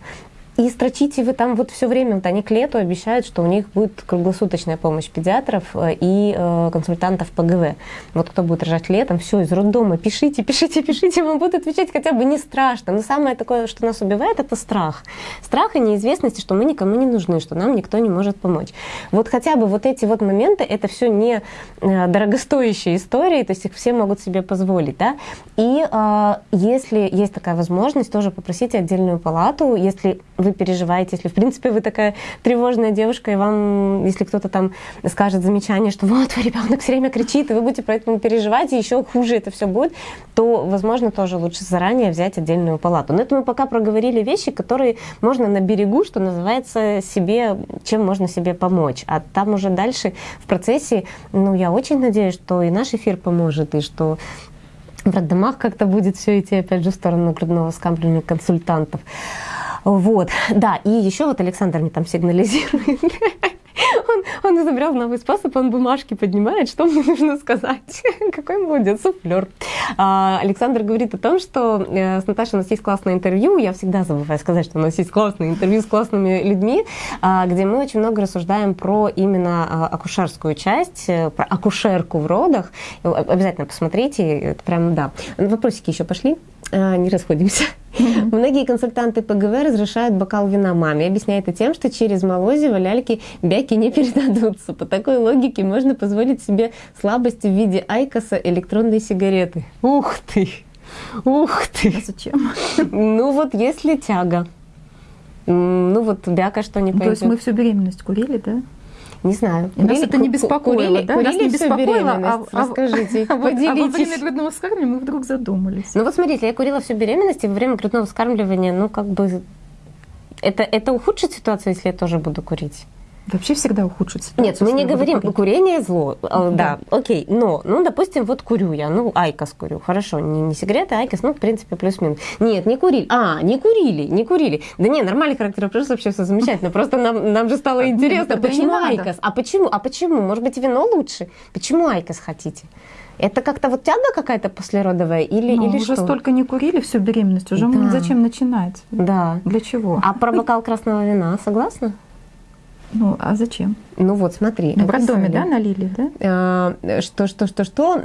И строчите вы там вот все время, вот они к лету обещают, что у них будет круглосуточная помощь педиатров э, и э, консультантов ПГВ. Вот кто будет рожать летом, все, из роддома, пишите, [laughs] пишите, пишите, вам будут отвечать хотя бы не страшно. Но самое такое, что нас убивает, это страх. Страх и неизвестность, что мы никому не нужны, что нам никто не может помочь. Вот хотя бы вот эти вот моменты, это все не э, дорогостоящие истории, то есть их все могут себе позволить, да. И э, если есть такая возможность, тоже попросите отдельную палату, если вы переживаете, если, в принципе, вы такая тревожная девушка, и вам, если кто-то там скажет замечание, что вот, твой ребенок все время кричит, и вы будете поэтому переживать, и еще хуже это все будет, то, возможно, тоже лучше заранее взять отдельную палату. Но это мы пока проговорили вещи, которые можно на берегу, что называется, себе, чем можно себе помочь. А там уже дальше в процессе, ну, я очень надеюсь, что и наш эфир поможет, и что в роддомах как-то будет все идти, опять же, в сторону грудного скамливания консультантов. Вот, да, и еще вот Александр мне там сигнализирует, Он, он изобрел новый способ, он бумажки поднимает, что мне нужно сказать. Какой молодец, суфлер. А, Александр говорит о том, что э, с Наташей у нас есть классное интервью. Я всегда забываю сказать, что у нас есть классное интервью с классными людьми, а, где мы очень много рассуждаем про именно а, акушерскую часть, э, про акушерку в родах. Обязательно посмотрите, это прям, да. Вопросики еще пошли, не расходимся. Mm-hmm. Многие консультанты ПГВ разрешают бокал вина маме. Объясняют это тем, что через молозиво ляльки бяки не [laughs] передадутся. По такой логике можно позволить себе слабости в виде айкоса электронной сигареты. Ух ты! Ух ты! А зачем? Ну вот если тяга. Ну вот бяка что не пойдет. То есть мы всю беременность курили, да? Не знаю. Курили, нас это не беспокоило, курили, да? Курили нас не беспокоило, а, а, Расскажите, а, поделитесь. А во время грудного вскармливания мы вдруг задумались. Ну вот смотрите, я курила всю беременность, и во время грудного вскармливания, ну как бы... Это, это ухудшит ситуацию, если я тоже буду курить? Вообще всегда ухудшит ситуацию. Нет, мы не говорим, курить. курение зло. Да. да, окей. Но, ну, допустим, вот курю я, ну, IQOS курю. Хорошо, не, не сигареты, а IQOS, ну, в принципе, плюс-минус. Нет, не курили. А, не курили, не курили. Да не, нормальный характер просто вообще все замечательно. Просто нам, нам же стало [laughs] интересно, почему IQOS? А почему? А почему? Может быть, вино лучше? Почему IQOS хотите? Это как-то вот тяга какая-то послеродовая или, ну, или уже что? столько не курили всю беременность, уже да. зачем начинать? Да. Для чего? А про бокал красного вина согласна? Ну, а зачем? Ну вот, смотри. Ну, в роддоме, да, налили, да? А, что, что, что, что?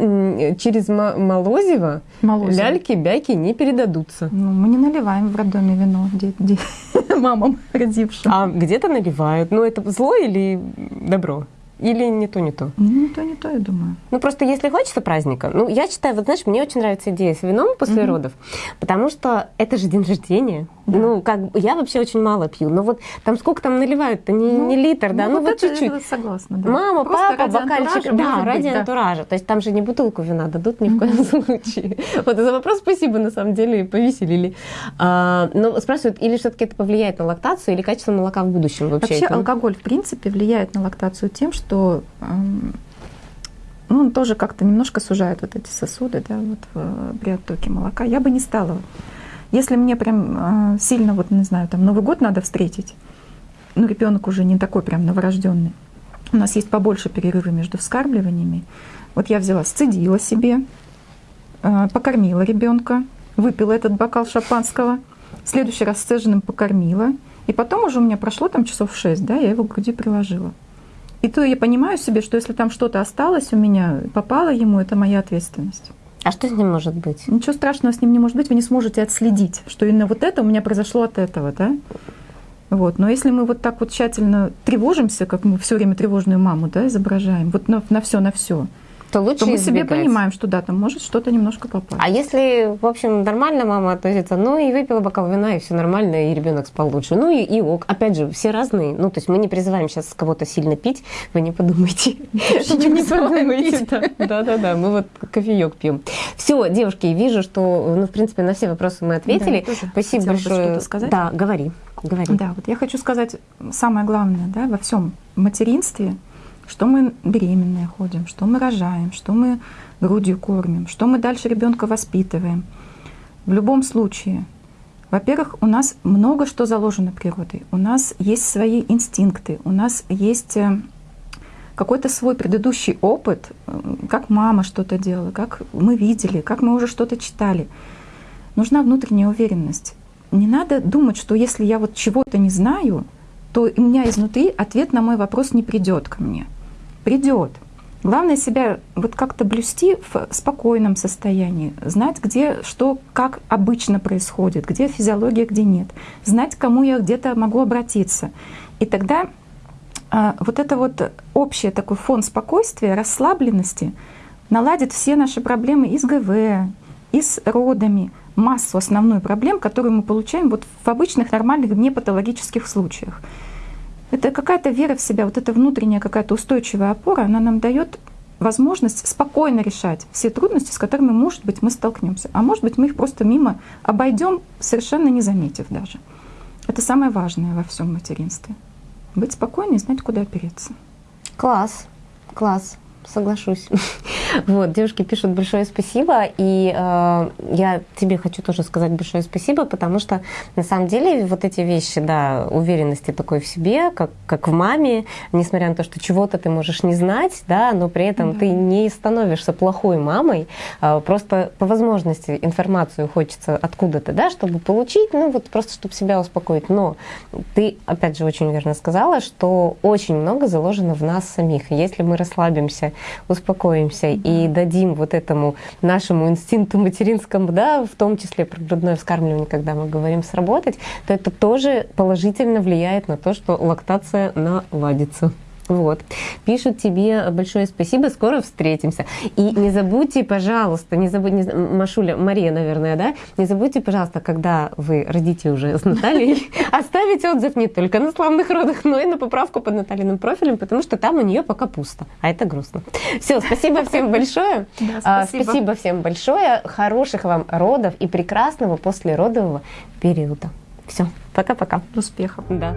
Через молозиво, молозиво. ляльки, бяки не передадутся. Ну, мы не наливаем в роддоме вино де, де, [laughs] мамам родившим. А где-то наливают. Ну, это зло или добро? Или не то, не то? Ну, не то, не то, я думаю. Ну, просто если хочется праздника, ну, я считаю, вот знаешь, мне очень нравится идея с вином после mm-hmm. родов, потому что это же день рождения. Да. Ну, как я вообще очень мало пью, но вот там сколько там наливают-то, не, ну, не литр, да, ну, ну вот чуть-чуть. Это согласна, да. Мама, Просто папа, бокальчик, да, ради быть, антуража. Да. То есть там же не бутылку вина дадут ни в коем случае. Вот за вопрос спасибо, на самом деле, повеселили. А, но спрашивают, или все-таки это повлияет на лактацию, или качество молока в будущем вообще? Вообще алкоголь, в принципе, влияет на лактацию тем, что ну, он тоже как-то немножко сужает вот эти сосуды, да, вот в, при оттоке молока. Я бы не стала. Если мне прям сильно, вот не знаю, там Новый год надо встретить, ну, ребенок уже не такой прям новорожденный, у нас есть побольше перерывы между вскармливаниями. Вот я взяла, сцедила себе, покормила ребенка, выпила этот бокал шампанского, в следующий раз сцеженным покормила, и потом уже у меня прошло там часов шесть, да, я его к груди приложила. И то я понимаю себе, что если там что-то осталось у меня, попало ему, это моя ответственность. А что с ним может быть? Ничего страшного с ним не может быть, вы не сможете отследить, что именно вот это у меня произошло от этого, да? Вот. Но если мы вот так вот тщательно тревожимся, как мы все время тревожную маму да, изображаем, вот на, на все, на все, то лучше то мы избегать. себе понимаем, что да, там может что-то немножко попасть. А если, в общем, нормально мама относится, ну и выпила бокал вина, и все нормально, и ребенок спал лучше. Ну и, и ок. Опять же, все разные. Ну, то есть мы не призываем сейчас кого-то сильно пить, вы не подумайте. Вы не подумайте. Да-да-да, мы вот кофеек пьем. Все, девушки, вижу, что, ну, в принципе, на все вопросы мы ответили. Спасибо большое. Да, говори. Говори. Да, вот я хочу сказать самое главное, да, во всем материнстве – что мы беременные ходим, что мы рожаем, что мы грудью кормим, что мы дальше ребенка воспитываем. В любом случае, во-первых, у нас много что заложено природой. У нас есть свои инстинкты, у нас есть э, какой-то свой предыдущий опыт, э, как мама что-то делала, как мы видели, как мы уже что-то читали. Нужна внутренняя уверенность. Не надо думать, что если я вот чего-то не знаю, то у меня изнутри ответ на мой вопрос не придет ко мне придет. Главное себя вот как-то блюсти в спокойном состоянии, знать, где что, как обычно происходит, где физиология, где нет, знать, кому я где-то могу обратиться. И тогда а, вот это вот общий такой фон спокойствия, расслабленности наладит все наши проблемы и с ГВ, и с родами, массу основную проблем, которую мы получаем вот в обычных нормальных непатологических случаях. Это какая-то вера в себя, вот эта внутренняя какая-то устойчивая опора, она нам дает возможность спокойно решать все трудности, с которыми, может быть, мы столкнемся. А может быть, мы их просто мимо обойдем, совершенно не заметив даже. Это самое важное во всем материнстве. Быть спокойной и знать, куда опереться. Класс, класс, соглашусь. [laughs] Вот, девушки пишут большое спасибо, и э, я тебе хочу тоже сказать большое спасибо, потому что на самом деле вот эти вещи, да, уверенности такой в себе, как, как в маме, несмотря на то, что чего-то ты можешь не знать, да, но при этом да. ты не становишься плохой мамой, э, просто по возможности информацию хочется откуда-то, да, чтобы получить, ну вот просто чтобы себя успокоить. Но ты, опять же, очень верно сказала, что очень много заложено в нас самих. Если мы расслабимся, успокоимся и дадим вот этому нашему инстинкту материнскому, да, в том числе про грудное вскармливание, когда мы говорим сработать, то это тоже положительно влияет на то, что лактация наладится. Вот. Пишут тебе большое спасибо, скоро встретимся. И не забудьте, пожалуйста, не забудьте, не, Машуля, Мария, наверное, да, не забудьте, пожалуйста, когда вы родите уже с Натальей, [laughs] оставить отзыв не только на славных родах, но и на поправку под Натальиным профилем, потому что там у нее пока пусто, а это грустно. Все, спасибо всем большое. [laughs] Да, спасибо. спасибо всем большое, хороших вам родов и прекрасного послеродового периода. Все, пока-пока. Успехов. Да.